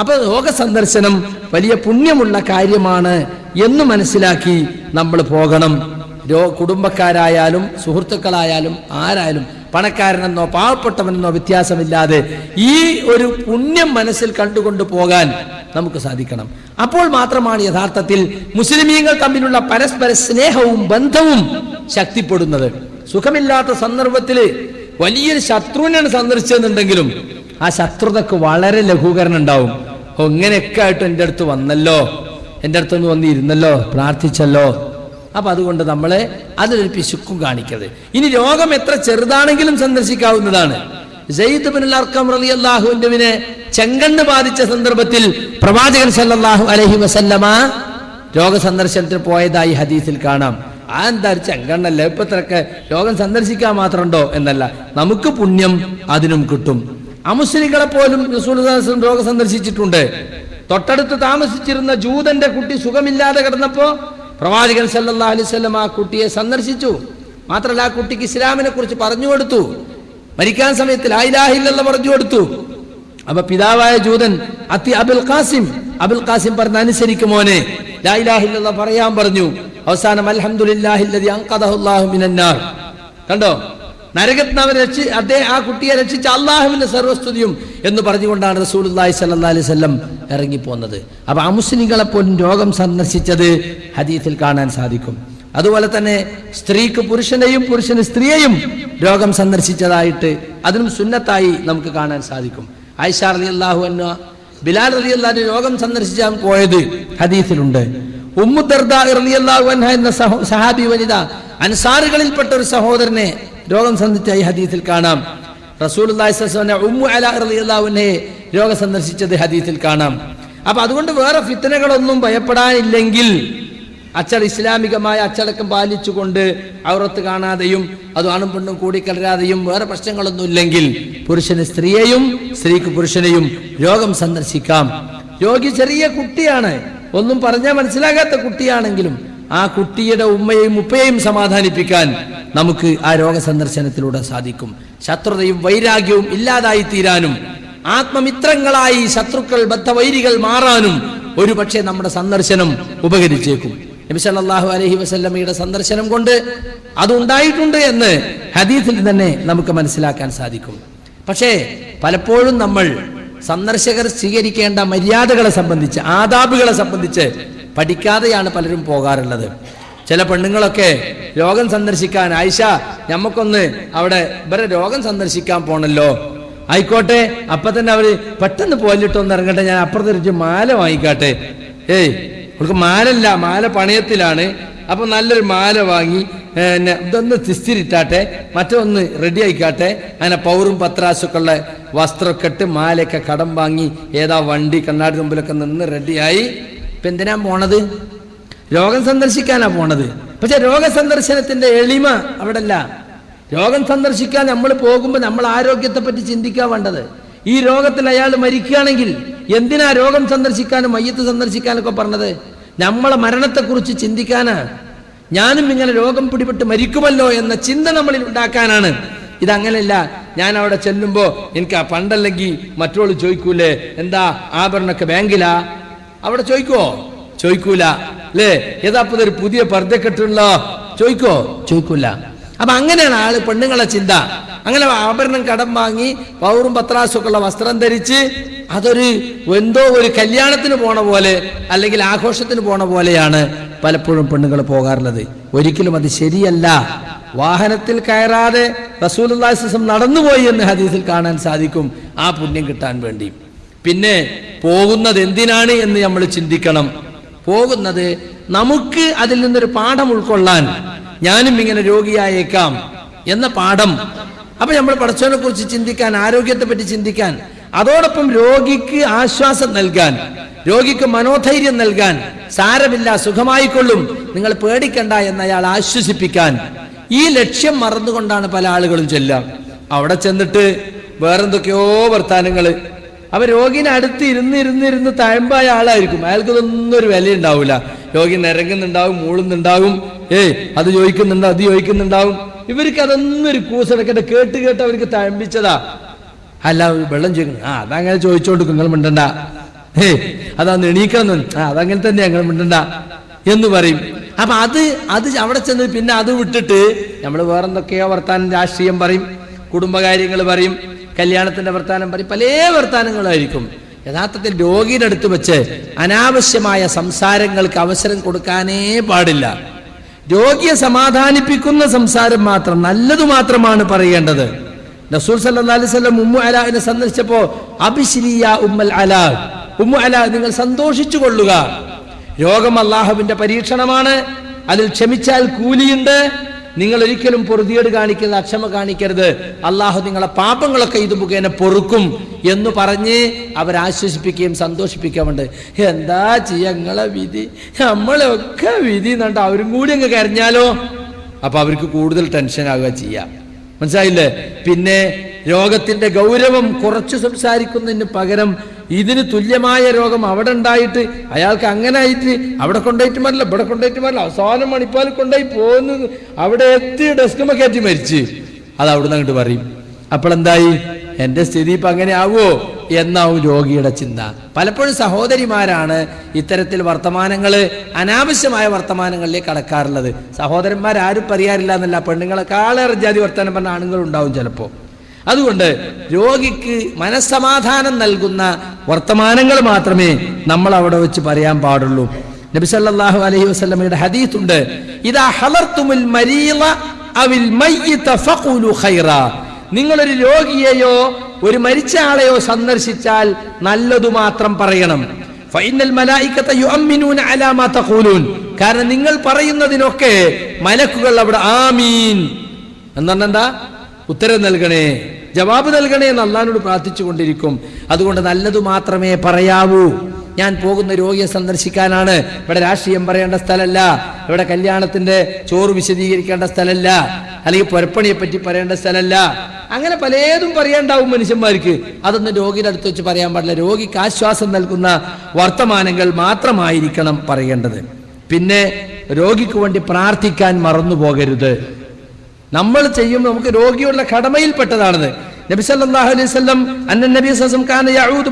അപ്പൊ ലോക സന്ദർശനം വലിയ പുണ്യമുള്ള കാര്യമാണ് എന്ന് മനസ്സിലാക്കി നമ്മൾ പോകണം. കുടുംബക്കാരായാലും സുഹൃത്തുക്കളായാലും ആരായാലും പണക്കാരനെന്നോ പാവപ്പെട്ടവനെന്നോ വ്യത്യാസമില്ലാതെ ഈ ഒരു പുണ്യം മനസ്സിൽ കണ്ടുകൊണ്ട് പോകാൻ നമുക്ക് സാധിക്കണം. അപ്പോൾ മാത്രമാണ് യഥാർത്ഥത്തിൽ മുസ്ലിമീങ്ങൾ തമ്മിലുള്ള പരസ്പര സ്നേഹവും ബന്ധവും ശക്തിപ്പെടുന്നത്. സുഖമില്ലാത്ത സന്ദർഭത്തിൽ വലിയൊരു ശത്രുവിനാണ് സന്ദർശിച്ചെന്നുണ്ടെങ്കിലും ആ ശത്രുതക്ക് വളരെ ലഘൂകരണം ഉണ്ടാവും ഇങ്ങനെയൊക്കെ ആയിട്ട് എന്റെ അടുത്ത് വന്നല്ലോ. എന്റെ അടുത്തൊന്ന് വന്നിരുന്നല്ലോ. പ്രാർത്ഥിച്ചല്ലോ. അപ്പൊ അതുകൊണ്ട് നമ്മളെ അതിലൊരു പിശുക്കും കാണിക്കരുത്. ഇനി രോഗം എത്ര ചെറുതാണെങ്കിലും സന്ദർശിക്കാവുന്നതാണ്. സെയ്ദ് ബിൻ അർക്കം റളിയല്ലാഹുവിന്റെ ചെങ്കണ്ണ് ബാധിച്ച സന്ദർഭത്തിൽ പ്രവാചകൻ സല്ലല്ലാഹു അലൈഹി വസല്ലമ രോഗ സന്ദർശനത്തിന് പോയതായി ഹദീസിൽ കാണാം. ആ എന്താ ചെങ്കണ്ണല്ല ചെങ്കണ്ണല്ലേ? ഇപ്പൊ ഇത്രയൊക്കെ രോഗം സന്ദർശിക്കാൻ മാത്രമുണ്ടോ എന്നല്ല. നമുക്ക് പുണ്യം അതിനും കിട്ടും. അമുസ്ലിങ്ങളെ പോലും റസൂൽ രോഗം സന്ദർശിച്ചിട്ടുണ്ട്. തൊട്ടടുത്ത് താമസിച്ചിരുന്ന ജൂതന്റെ കുട്ടി സുഖമില്ലാതെ കിടന്നപ്പോ പ്രവാചകൻ സല്ലാ അലൈഹി വസല്ലം ആ കുട്ടിയെ സന്ദർശിച്ചു. മാത്രമല്ല ആ കുട്ടിക്ക് ഇസ്ലാമിനെ കുറിച്ച് പറഞ്ഞു കൊടുത്തു. മരിക്കാൻ സമയത്ത് ലായിലാഹില്ലെന്ന് പറഞ്ഞു കൊടുത്തു. അപ്പൊ പിതാവായ ജൂതൻ അത്തി അബുൽ ഖാസിം. അബുൽ ഖാസിം പറഞ്ഞ അനുസരിക്കുമോനെ ലായിലാഹില്ല പറയാൻ പറഞ്ഞു. അവസാനം അലഹമുല്ലാഹില്ലാഹു കണ്ടോ? നരകത്തിന് അവൻ രക്ഷി അദ്ദേഹം ആ കുട്ടിയെ രക്ഷിച്ച അള്ളാഹുവിന്റെ സർവസ്തുതിയും എന്ന് പറഞ്ഞുകൊണ്ടാണ് റസൂലുള്ളാഹി സ്വല്ലല്ലാഹി അലൈഹി വസല്ലം ഇറങ്ങിപ്പോന്നത്. അപ്പൊ ആ മുസ്ലിങ്ങളെ പോലും രോഗം സന്ദർശിച്ചത് ഹദീസിൽ കാണാൻ സാധിക്കും. അതുപോലെ തന്നെ സ്ത്രീക്ക് പുരുഷനെയും പുരുഷന് സ്ത്രീയെയും രോഗം സന്ദർശിച്ചതായിട്ട് അതിനും സുന്നത്തായി നമുക്ക് കാണാൻ സാധിക്കും. ആയിഷ അലി അള്ളാഹു എന്ന ബിലാൽ അലി അള്ളാഹു രോഗം സന്ദർശിച്ചാൽ പോയത് ഹദീസിലുണ്ട്. ഉമ്മുദർദ റളിയല്ലാഹു അൻഹ എന്ന സഹാബി വനിത അൻസാറുകളിൽപ്പെട്ട ഒരു സഹോദരനെ രോഗം ഈ ഹദീസിൽ കാണാം. റസൂൽ ഉമ്മു അല റളിയല്ലാഹു അൻഹയെ രോഗം സന്ദർശിച്ചത് ഹദീസിൽ കാണാം. അപ്പൊ അതുകൊണ്ട് വേറെ ഫിത്തനകളൊന്നും ഭയപ്പെടാനില്ലെങ്കിൽ അച്ചട ഇസ്ലാമികമായ അച്ചടക്കം പാലിച്ചുകൊണ്ട് ഔറത്ത് കാണാതെയും അത് ആണും പെണ്ണും കൂടിക്കലരാതെയും വേറെ പ്രശ്നങ്ങളൊന്നും ഇല്ലെങ്കിൽ പുരുഷന് സ്ത്രീയെയും സ്ത്രീക്ക് പുരുഷനെയും രോഗം സന്ദർശിക്കാം. രോഗി ചെറിയ കുട്ടിയാണ്. ഒന്നും പറഞ്ഞാൽ മനസ്സിലാകാത്ത കുട്ടിയാണെങ്കിലും ആ കുട്ടിയുടെ ഉമ്മയെയും ഉപ്പയെയും സമാധാനിപ്പിക്കാൻ നമുക്ക് ആ രോഗ സന്ദർശനത്തിലൂടെ സാധിക്കും. ശത്രുതയും വൈരാഗ്യവും ഇല്ലാതായി തീരാനും ആത്മമിത്രങ്ങളായി ശത്രുക്കൾ ബദ്ധവൈരികൾ മാറാനും ഒരുപക്ഷെ നമ്മുടെ സന്ദർശനം ഉപകരിച്ചേക്കും. നബിസല്ലാഹു അലഹി വസല്ലമയുടെ സന്ദർശനം കൊണ്ട് അതുണ്ടായിട്ടുണ്ട് എന്ന് ഹദീസിൽ തന്നെ നമുക്ക് മനസ്സിലാക്കാൻ സാധിക്കും. പക്ഷേ പലപ്പോഴും നമ്മൾ സന്ദർശകർ സ്വീകരിക്കേണ്ട മര്യാദകളെ സംബന്ധിച്ച് ആദാബുകളെ സംബന്ധിച്ച് പഠിക്കാതെയാണ് പലരും പോകാറുള്ളത്. ചില പെണ്ണുങ്ങളൊക്കെ രോഗം സന്ദർശിക്കാൻ ആയിഷ നമുക്കൊന്ന് അവിടെ ഇവരെ രോഗം സന്ദർശിക്കാൻ പോണല്ലോ. ആയിക്കോട്ടെ അപ്പൊ തന്നെ അവർ പെട്ടെന്ന് പോലിട്ടൊന്ന് ഇറങ്ങട്ടെ ഞാൻ അപ്പുറത്തൊരു മാല വാങ്ങിക്കാട്ടെ. ഏയ് അവൾക്ക് മാലല്ല മാല പണയത്തിലാണ്. അപ്പൊ നല്ലൊരു മാല വാങ്ങി പിന്നെ ഇതൊന്ന് തിസ്തിരിട്ടാട്ടെ മറ്റൊന്ന് റെഡി ആയിക്കാട്ടെ. അങ്ങനെ പൗറും പത്രാശുക്കളുടെ വസ്ത്രമൊക്കെ ഇട്ട് മാലയൊക്കെ കടം വാങ്ങി ഏതാ വണ്ടി കണ്ണാടി മുമ്പിലൊക്കെ നിന്ന് റെഡിയായി ഇപ്പൊ എന്തിനാ പോണത്? രോഗം സന്ദർശിക്കാനാ പോണത്. പക്ഷെ രോഗസന്ദർശനത്തിന്റെ എളിമ അവിടെ അല്ല രോഗം സന്ദർശിക്കാൻ നമ്മൾ പോകുമ്പോൾ നമ്മൾ ആരോഗ്യത്തെ പറ്റി ചിന്തിക്കാൻ വേണ്ടത്. ഈ രോഗത്തിൽ അയാൾ മരിക്കുകയാണെങ്കിൽ എന്തിനാ രോഗം സന്ദർശിക്കാനും മയ്യത്ത് സന്ദർശിക്കാനൊക്കെ പറഞ്ഞത്? നമ്മളെ മരണത്തെക്കുറിച്ച് ചിന്തിക്കാനാ. ഞാനും ഇങ്ങനെ രോഗം പിടിപെട്ട് മരിക്കുമല്ലോ എന്ന ചിന്ത നമ്മളിൽ ഉണ്ടാക്കാനാണ്. ഇതങ്ങനെയല്ല ഞാൻ അവിടെ ചെല്ലുമ്പോൾ എനിക്ക് ആ പണ്ടല്ലെങ്കിൽ മറ്റോൾ ചോദിക്കൂലേ എന്താ ആഭരണമൊക്കെ ബാങ്കിലാ? അവിടെ ചോദിക്കോ? ചോദിക്കൂല. അല്ലേ ഏതാപ്പത് ഒരു പുതിയ പർദ്ദക്കെട്ടുള്ള ചോദിക്കോ? ചോദിക്കൂല. അപ്പൊ അങ്ങനെയാണ് ആൾ പെണ്ണുങ്ങളെ ചിന്ത. അങ്ങനെ ആഭരണം കടം വാങ്ങി പൗറും പത്രാസും ഉള്ള വസ്ത്രം ധരിച്ച് അതൊരു എന്തോ ഒരു കല്യാണത്തിന് പോണ പോലെ അല്ലെങ്കിൽ ആഘോഷത്തിന് പോണ പോലെയാണ് പലപ്പോഴും പെണ്ണുങ്ങൾ പോകാറുള്ളത്. ഒരിക്കലും അത് ശരിയല്ല. വാഹനത്തിൽ കയറാതെ റസൂൽ നടന്നുപോയി എന്ന് ഹദീസിൽ കാണാൻ സാധിക്കും. ആ പുണ്യം കിട്ടാൻ വേണ്ടി. പിന്നെ പോകുന്നത് എന്തിനാണ് എന്ന് നമ്മൾ ചിന്തിക്കണം. പോകുന്നത് നമുക്ക് അതിൽ നിന്നൊരു പാഠം ഉൾക്കൊള്ളാൻ ഞാനും ഇങ്ങനെ രോഗിയായേക്കാം എന്ന പാഠം. അപ്പൊ നമ്മൾ പടച്ചവനെ കുറിച്ച് ചിന്തിക്കാൻ ആരോഗ്യത്തെ പറ്റി ചിന്തിക്കാൻ അതോടൊപ്പം രോഗിക്ക് ആശ്വാസം നൽകാൻ രോഗിക്ക് മനോധൈര്യം നൽകാൻ സാരമില്ല സുഖമായിക്കൊള്ളും നിങ്ങൾ പേടിക്കണ്ട എന്ന് അയാൾ ആശ്വസിപ്പിക്കാൻ ഈ ലക്ഷ്യം മറന്നുകൊണ്ടാണ് പല ആളുകളും ചെല്ലാം അവിടെ ചെന്നിട്ട് വേറെന്തൊക്കെയോ വർത്താനങ്ങൾ അപ്പൊ രോഗിനെ അടുത്ത് ഇരുന്ന് ഇരുന്ന് ഇരുന്ന് തഴമ്പായ ആളായിരിക്കും. അയാൾക്ക് ഇതൊന്നും ഒരു വില ഉണ്ടാവില്ല രോഗി നിരങ്ങുന്നുണ്ടാവും മൂളുന്നുണ്ടാവും. ഏയ് അത് ചോദിക്കുന്നുണ്ട് അത് ചോദിക്കുന്നുണ്ടാവും. ഇവർക്ക് അതൊന്നും ഒരു കൂസെടുക്കട്ടെ കേട്ട് കേട്ട് അവർക്ക് തഴമ്പിച്ചതാ. അല്ല വെള്ളം ചോദിക്കുന്നു. ആ അതങ്ങനെ ചോദിച്ചോണ്ട് നിങ്ങൾ മിണ്ടണ്ട. ഏ അതാ എണീക്കണം ആ അതങ്ങനെ തന്നെ ഞങ്ങൾ മിണ്ടണ്ട എന്ന് പറയും. അപ്പൊ അത് അത് അവിടെ ചെന്ന് പിന്നെ അത് വിട്ടിട്ട് നമ്മൾ വേറെന്തൊക്കെയോ വർത്താനം രാഷ്ട്രീയം പറയും കുടുംബകാര്യങ്ങൾ പറയും. കല്യാണത്തിന്റെ വർത്താനം പറയും. പല വർത്താനങ്ങളായിരിക്കും. യഥാർത്ഥത്തിൽ രോഗിയുടെ അടുത്ത് വെച്ച് അനാവശ്യമായ സംസാരങ്ങൾക്ക് അവസരം കൊടുക്കാനേ പാടില്ല. രോഗിയെ സമാധാനിപ്പിക്കുന്ന സംസാരം മാത്രം നല്ലതു മാത്രമാണ് പറയേണ്ടത്. റസൂൽ സല്ലല്ലാഹു അലൈഹി വസല്ലം ഉമ്മു അലാഹിനെ സന്ദർശിച്ചപ്പോ അബിശ്രീയ ഉമ്മൽ അലാ. ഉമ്മു അലാ നിങ്ങൾ സന്തോഷിച്ചു കൊള്ളുക. രോഗം അള്ളാഹുവിന്റെ പരീക്ഷണമാണ്. അതിൽ ക്ഷമിച്ചാൽ കൂലിയുണ്ട്. നിങ്ങൾ ഒരിക്കലും പൊറുതിയേട് കാണിക്കരുത് അക്ഷമ കാണിക്കരുത്. അള്ളാഹു നിങ്ങളെ പാപങ്ങളൊക്കെ ഇത് മുഖേന പൊറുക്കും എന്ന് പറഞ്ഞ് അവരാശ്വസിപ്പിക്കുകയും സന്തോഷിപ്പിക്കാറുണ്ട് എന്താ ചെയ്യങ്ങളെ വിധി? നമ്മളൊക്കെ വിധി എന്നുണ്ട്. അവരും കൂടി അങ്ങ് കരഞ്ഞാലോ? അപ്പൊ അവർക്ക് കൂടുതൽ ടെൻഷൻ ആകുക ചെയ്യാം. മനസ്സിലായില്ലേ? പിന്നെ രോഗത്തിന്റെ ഗൗരവം കുറച്ച് സംസാരിക്കുന്നതിന് പകരം ഇതിന് തുല്യമായ രോഗം അവിടെ ഉണ്ടായിട്ട് അയാൾക്ക് അങ്ങനെ ആയിട്ട് അവിടെ കൊണ്ടുപോയിട്ട് മരില്ല ഇവിടെ കൊണ്ടുപോയിട്ട് മരില്ല. അവസാനം മണിപ്പാൽ കൊണ്ടുപോയി പോകുന്നു അവിടെ എത്തി ഡെസ്കുമ കയറ്റി മരിച്ച്. അത് അവിടുന്ന് അങ്ങോട്ട് പറയും. അപ്പോഴെന്തായി എന്റെ സ്ഥിതി ഇപ്പൊ അങ്ങനെ ആവുമോ എന്നാവും രോഗിയുടെ ചിന്ത. പലപ്പോഴും സഹോദരിമാരാണ് ഇത്തരത്തിൽ വർത്തമാനങ്ങൾ അനാവശ്യമായ വർത്തമാനങ്ങളിലേക്ക് കടക്കാറുള്ളത്. സഹോദരന്മാരാരും പറയാറില്ല എന്നല്ല. പെണ്ണുങ്ങളെക്കാളേറെ ജാതി വർത്തമാനം പറഞ്ഞ ആണുങ്ങളുണ്ടാവും ചിലപ്പോൾ. അതുകൊണ്ട് രോഗിക്ക് മനസ്സമാധാനം നൽകുന്ന വർത്തമാനങ്ങൾ മാത്രമേ നമ്മൾ അവിടെ വെച്ച് പറയാൻ പാടുള്ളൂ. നബി സല്ലല്ലാഹു അലൈഹി വസല്ലമയുടെ ഹദീസ് ഉണ്ട് ഇദാ ഹലർത്തുമുൽ മരീള മയ്യിത ഫഖുലു ഖൈറ. നിങ്ങളൊരു രോഗിയെയോ ഒരു മരിച്ച ആളെയോ സന്ദർശിച്ചാൽ നല്ലതു മാത്രം പറയണം. ഫൈനൽ മലായിക്കത്ത അലാ മാ തഖൂലൂൻ. കാരണം നിങ്ങൾ പറയുന്നതിനൊക്കെ മലക്കുകൾ അവിടെ ആമീൻ. എന്ന് എന്താ? ഉത്തരം നൽകണേ ജവാബ് നൽകണേ എന്ന് അള്ളഹാനോട് പ്രാർത്ഥിച്ചു കൊണ്ടിരിക്കും അതുകൊണ്ട് നല്ലതു മാത്രമേ പറയാവൂ. ഞാൻ പോകുന്ന രോഗിയെ സന്ദർശിക്കാനാണ്. ഇവിടെ രാഷ്ട്രീയം പറയേണ്ട സ്ഥലമല്ല ഇവിടെ കല്യാണത്തിന്റെ ചോറ് വിശദീകരിക്കേണ്ട സ്ഥലമല്ല അല്ലെങ്കിൽ പുരപ്പണിയെ പറ്റി പറയേണ്ട സ്ഥലമല്ല അങ്ങനെ പലതും പറയേണ്ടാവും മനുഷ്യന്മാർക്ക്. അതൊന്നും രോഗിയുടെ അടുത്ത് വെച്ച് പറയാൻ പാടില്ല. രോഗിക്ക് ആശ്വാസം നൽകുന്ന വർത്തമാനങ്ങൾ മാത്രമായിരിക്കണം പറയേണ്ടത്. പിന്നെ രോഗിക്ക് വേണ്ടി പ്രാർത്ഥിക്കാൻ മറന്നു പോകരുത് നമ്മൾ ചെയ്യുമ്പോൾ നമുക്ക് രോഗിയുള്ള കടമയിൽപ്പെട്ടതാണത്. നബി സല്ലല്ലാഹു അലൈഹി വസല്ലം കാന യഊദു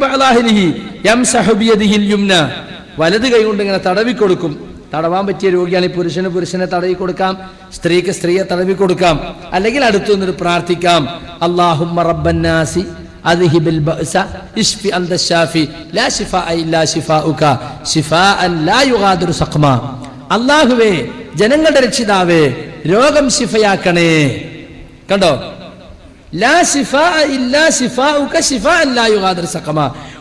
വലത് കൈ കൊണ്ട് ഇങ്ങനെ തടവി കൊടുക്കും. തടവാൻ പറ്റിയ രോഗിയാണ് ഈ പുരുഷന് പുരുഷനെ തടവി കൊടുക്കാം. സ്ത്രീക്ക് സ്ത്രീയെ തടവി കൊടുക്കാം. അല്ലെങ്കിൽ അടുത്തു നിന്ന് പ്രാർത്ഥിക്കാം. അല്ലാഹുമ്മ റബ്ബന്നാസി അല്ലാഹുവേ ജനങ്ങളുടെ രക്ഷിതാവേ രോഗം ശിഫയാക്കണേ. കണ്ടോ?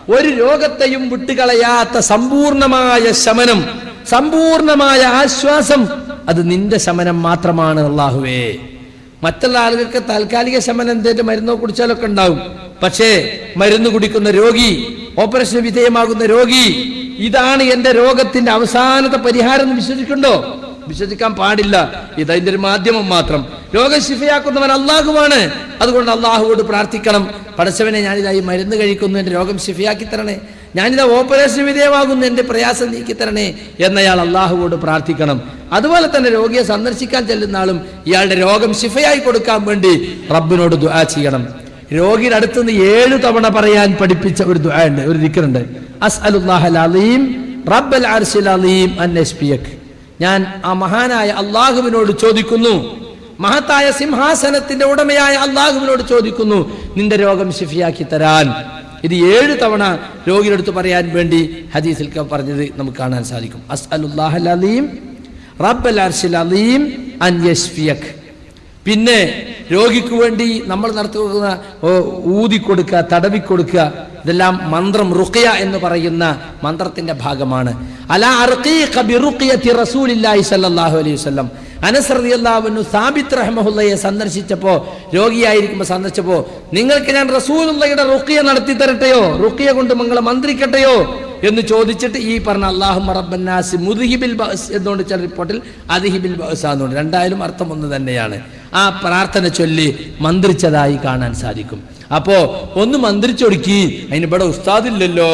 ഒരു രോഗത്തെയും വിട്ടുകളയാത്ത സമ്പൂർണമായ ശമനം സമ്പൂർണമായ ആശ്വാസം അത് നിന്റെ ശമനം മാത്രമാണ് അള്ളാഹുവേ. മറ്റുള്ള ആളുകൾക്ക് താൽക്കാലിക ശമനം എന്തേലും മരുന്നോ കുടിച്ചാലൊക്കെ ഉണ്ടാവും. പക്ഷേ മരുന്ന് കുടിക്കുന്ന രോഗി ഓപ്പറേഷൻ വിധേയമാകുന്ന രോഗി ഇതാണ് എന്റെ രോഗത്തിന്റെ അവസാനത്തെ പരിഹാരം എന്ന് വിശ്വസിക്കുന്നുണ്ടോ? വിശ്വസിക്കാൻ പാടില്ല. ഇത് അതിന്റെ ഒരു മാധ്യമം മാത്രം. രോഗം ശിഫയാക്കുന്നവൻ അള്ളാഹുവാണ് അതുകൊണ്ട് അള്ളാഹുവോട് പ്രാർത്ഥിക്കണം. പടച്ചവനെ ഞാനിതായി മരുന്ന് കഴിക്കുന്നു. എന്റെ രോഗം ശിഫയാക്കി തരണേ. ഞാനിതാ ഓപ്പറേഷൻ വിധേയമാകുന്നു. എന്റെ പ്രയാസം നീക്കി തരണേ എന്നയാൾ അള്ളാഹുവോട് പ്രാർത്ഥിക്കണം. അതുപോലെ തന്നെ രോഗിയെ സന്ദർശിക്കാൻ ചെല്ലുന്ന ആളും ഇയാളുടെ രോഗം ശിഫയായി കൊടുക്കാൻ വേണ്ടി റബ്ബിനോട് ദുആ ചെയ്യണം. രോഗിയുടെ അടുത്തുനിന്ന് ഏഴു തവണ പറയാൻ പഠിപ്പിച്ച ഒരു ദുആ ഉണ്ട്. ഒരു ദിക്കറുണ്ട് അസ്അലുല്ലാഹൽ അലീം റബ്ബൽ അർശിൽ അലീം അൻ യശ്ഫിയക് ഞാൻ ആ മഹാനായ അള്ളാഹുവിനോട് ചോദിക്കുന്നു. മഹത്തായ സിംഹാസനത്തിന്റെ ഉടമയായ അള്ളാഹുവിനോട് ചോദിക്കുന്നു നിന്റെ രോഗം ശിഫിയാക്കി തരാൻ. ഇത് ഏഴ് തവണ രോഗിയെടുത്ത് പറയാൻ വേണ്ടി ഹദീസിൽ പറഞ്ഞത് നമുക്ക് കാണാൻ സാധിക്കും. അസ്അലുല്ലാഹൽ അലീം റബ്ബൽ അർശിൽ അലീം അൻ യശ്ഫിയക്. പിന്നെ രോഗിക്ക് വേണ്ടി നമ്മൾ നടത്തുന്ന ഊതിക്കൊടുക്കുക തടവിക്കൊടുക്കുക ഇതെല്ലാം മന്ത്രം റുഖിയ എന്ന് പറയുന്ന മന്ത്രത്തിന്റെ ഭാഗമാണ്. അലാ റസൂലില്ലാഹി സല്ലല്ലാഹു അലൈഹി വസല്ലം. അനസ് റളിയല്ലാഹു സാബിത്ത് റഹ്മഹുല്ലയെ സന്ദർശിച്ചപ്പോ രോഗിയായിരിക്കുമ്പോൾ സന്ദർശിച്ചപ്പോ നിങ്ങൾക്ക് ഞാൻ റസൂലുള്ളയുടെ റുഖിയ നടത്തി തരട്ടെയോ റുഖിയ കൊണ്ട് മങ്ങളെ മന്ത്രിക്കട്ടെയോ? എന്ന് ചോദിച്ചിട്ട് ഈ പറഞ്ഞ അള്ളാഹു മുദിഹിബിൽ മുദ്ഹിബിൽ ബസ് എന്നുകൊണ്ട് ചില റിപ്പോർട്ടിൽ അദിഹിബിൽ ബസ് എന്നുണ്ട് രണ്ടായാലും അർത്ഥം ഒന്ന് തന്നെയാണ്. ആ പ്രാർത്ഥന ചൊല്ലി മന്ത്രിച്ചതായി കാണാൻ സാധിക്കും. അപ്പോ ഒന്ന് മന്ത്രിച്ചൊടുക്കി അതിന് ഇവിടെ ഉസ്താദില്ലല്ലോ.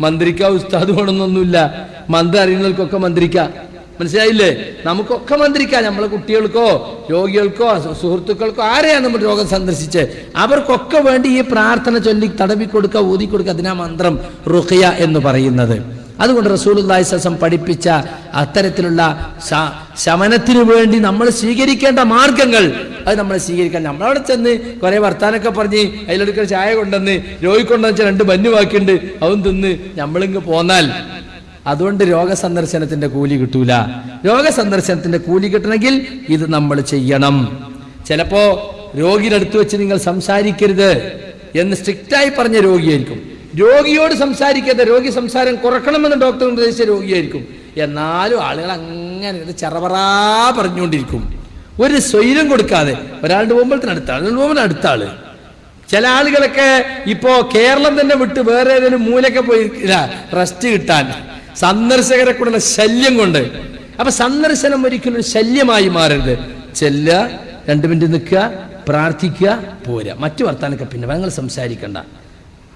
മന്ത്രിക്ക ഉസ്താദ് വേണമെന്നൊന്നുമില്ല. മന്ത്രി അറിയുന്നവർക്കൊക്കെ മന്ത്രിക്കാം. മനസ്സിലായില്ലേ? നമുക്കൊക്കെ മന്ത്രിക്കാം. നമ്മളെ കുട്ടികൾക്കോ രോഗികൾക്കോ സുഹൃത്തുക്കൾക്കോ ആരെയാണ് നമ്മൾ രോഗം സന്ദർശിച്ച്? അവർക്കൊക്കെ വേണ്ടി ഈ പ്രാർത്ഥന ചൊല്ലി തടവി കൊടുക്കുക ഊതി കൊടുക്കുക അതിനാ മന്ത്രം റുഖിയ എന്ന് പറയുന്നത്. അതുകൊണ്ട് റസൂലുള്ളാഹി സസം പഠിപ്പിച്ച അത്തരത്തിലുള്ള ശമനത്തിനു വേണ്ടി നമ്മൾ സ്വീകരിക്കേണ്ട മാർഗങ്ങൾ അത് നമ്മൾ സ്വീകരിക്കാൻ. നമ്മളവിടെ ചെന്ന് കുറെ വർത്താനൊക്കെ പറഞ്ഞ് അതിലെടുക്കൽ ചായ കൊണ്ടുവന്ന് രോഗിക്കൊണ്ടെന്ന് വെച്ചാൽ രണ്ട് ബന്നു ബാക്കിയുണ്ട് അവൻ തിന്ന് നമ്മളിങ്ങ് പോന്നാൽ അതുകൊണ്ട് രോഗസന്ദർശനത്തിന്റെ കൂലി കിട്ടൂല. രോഗസന്ദർശനത്തിന്റെ കൂലി കിട്ടണമെങ്കിൽ ഇത് നമ്മൾ ചെയ്യണം. ചിലപ്പോ രോഗിയുടെ വെച്ച് നിങ്ങൾ സംസാരിക്കരുത് എന്ന് സ്ട്രിക്റ്റായി പറഞ്ഞ രോഗിയായിരിക്കും. രോഗിയോട് സംസാരിക്കാതെ രോഗി സംസാരം കുറക്കണമെന്ന് ഡോക്ടർ നിർദ്ദേശിച്ച രോഗിയായിരിക്കും. എന്നാലും ആളുകൾ അങ്ങനെ ഇത് ചെറപറാ പറഞ്ഞുകൊണ്ടിരിക്കും. ഒരു സ്വൈരം കൊടുക്കാതെ ഒരാളുടെ പോകുമ്പോഴത്തിന് അടുത്ത ആൾ പോകുമ്പോൾ അടുത്ത ആൾ. ചില ആളുകളൊക്കെ ഇപ്പോ കേരളം തന്നെ വിട്ട് വേറെ ഏതെങ്കിലും മൂലൊക്കെ പോയി റെസ്റ്റ് കിട്ടാൻ. സന്ദർശകരെ കൂടെ ശല്യം കൊണ്ട്. അപ്പൊ സന്ദർശനം ഒരിക്കലും ഒരു ശല്യമായി മാറരുത്. ചെല്ല രണ്ടു മിനിറ്റ് നിൽക്കുക പ്രാർത്ഥിക്കുക പോരാ മറ്റു വർത്താനൊക്കെ പിന്നെ ഞങ്ങൾ സംസാരിക്കണ്ട.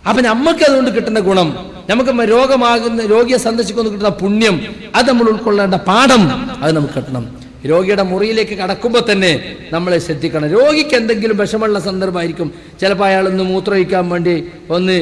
അപ്പൊ നമുക്ക് അതുകൊണ്ട് കിട്ടുന്ന ഗുണം നമുക്ക് രോഗമാകുന്ന രോഗിയെ സന്ദർശിക്കുന്ന കിട്ടുന്ന പുണ്യം അത് നമ്മൾ ഉൾക്കൊള്ളേണ്ട പാഠം അത് നമുക്ക് കിട്ടണം. രോഗിയുടെ മുറിയിലേക്ക് കടക്കുമ്പോൾ തന്നെ നമ്മളെ ശ്രദ്ധിക്കണം. രോഗിക്ക് എന്തെങ്കിലും വിഷമമുള്ള സന്ദർഭമായിരിക്കും. ചിലപ്പോൾ അയാളൊന്ന് മൂത്രമൊഴിക്കാൻ വേണ്ടി ഒന്ന്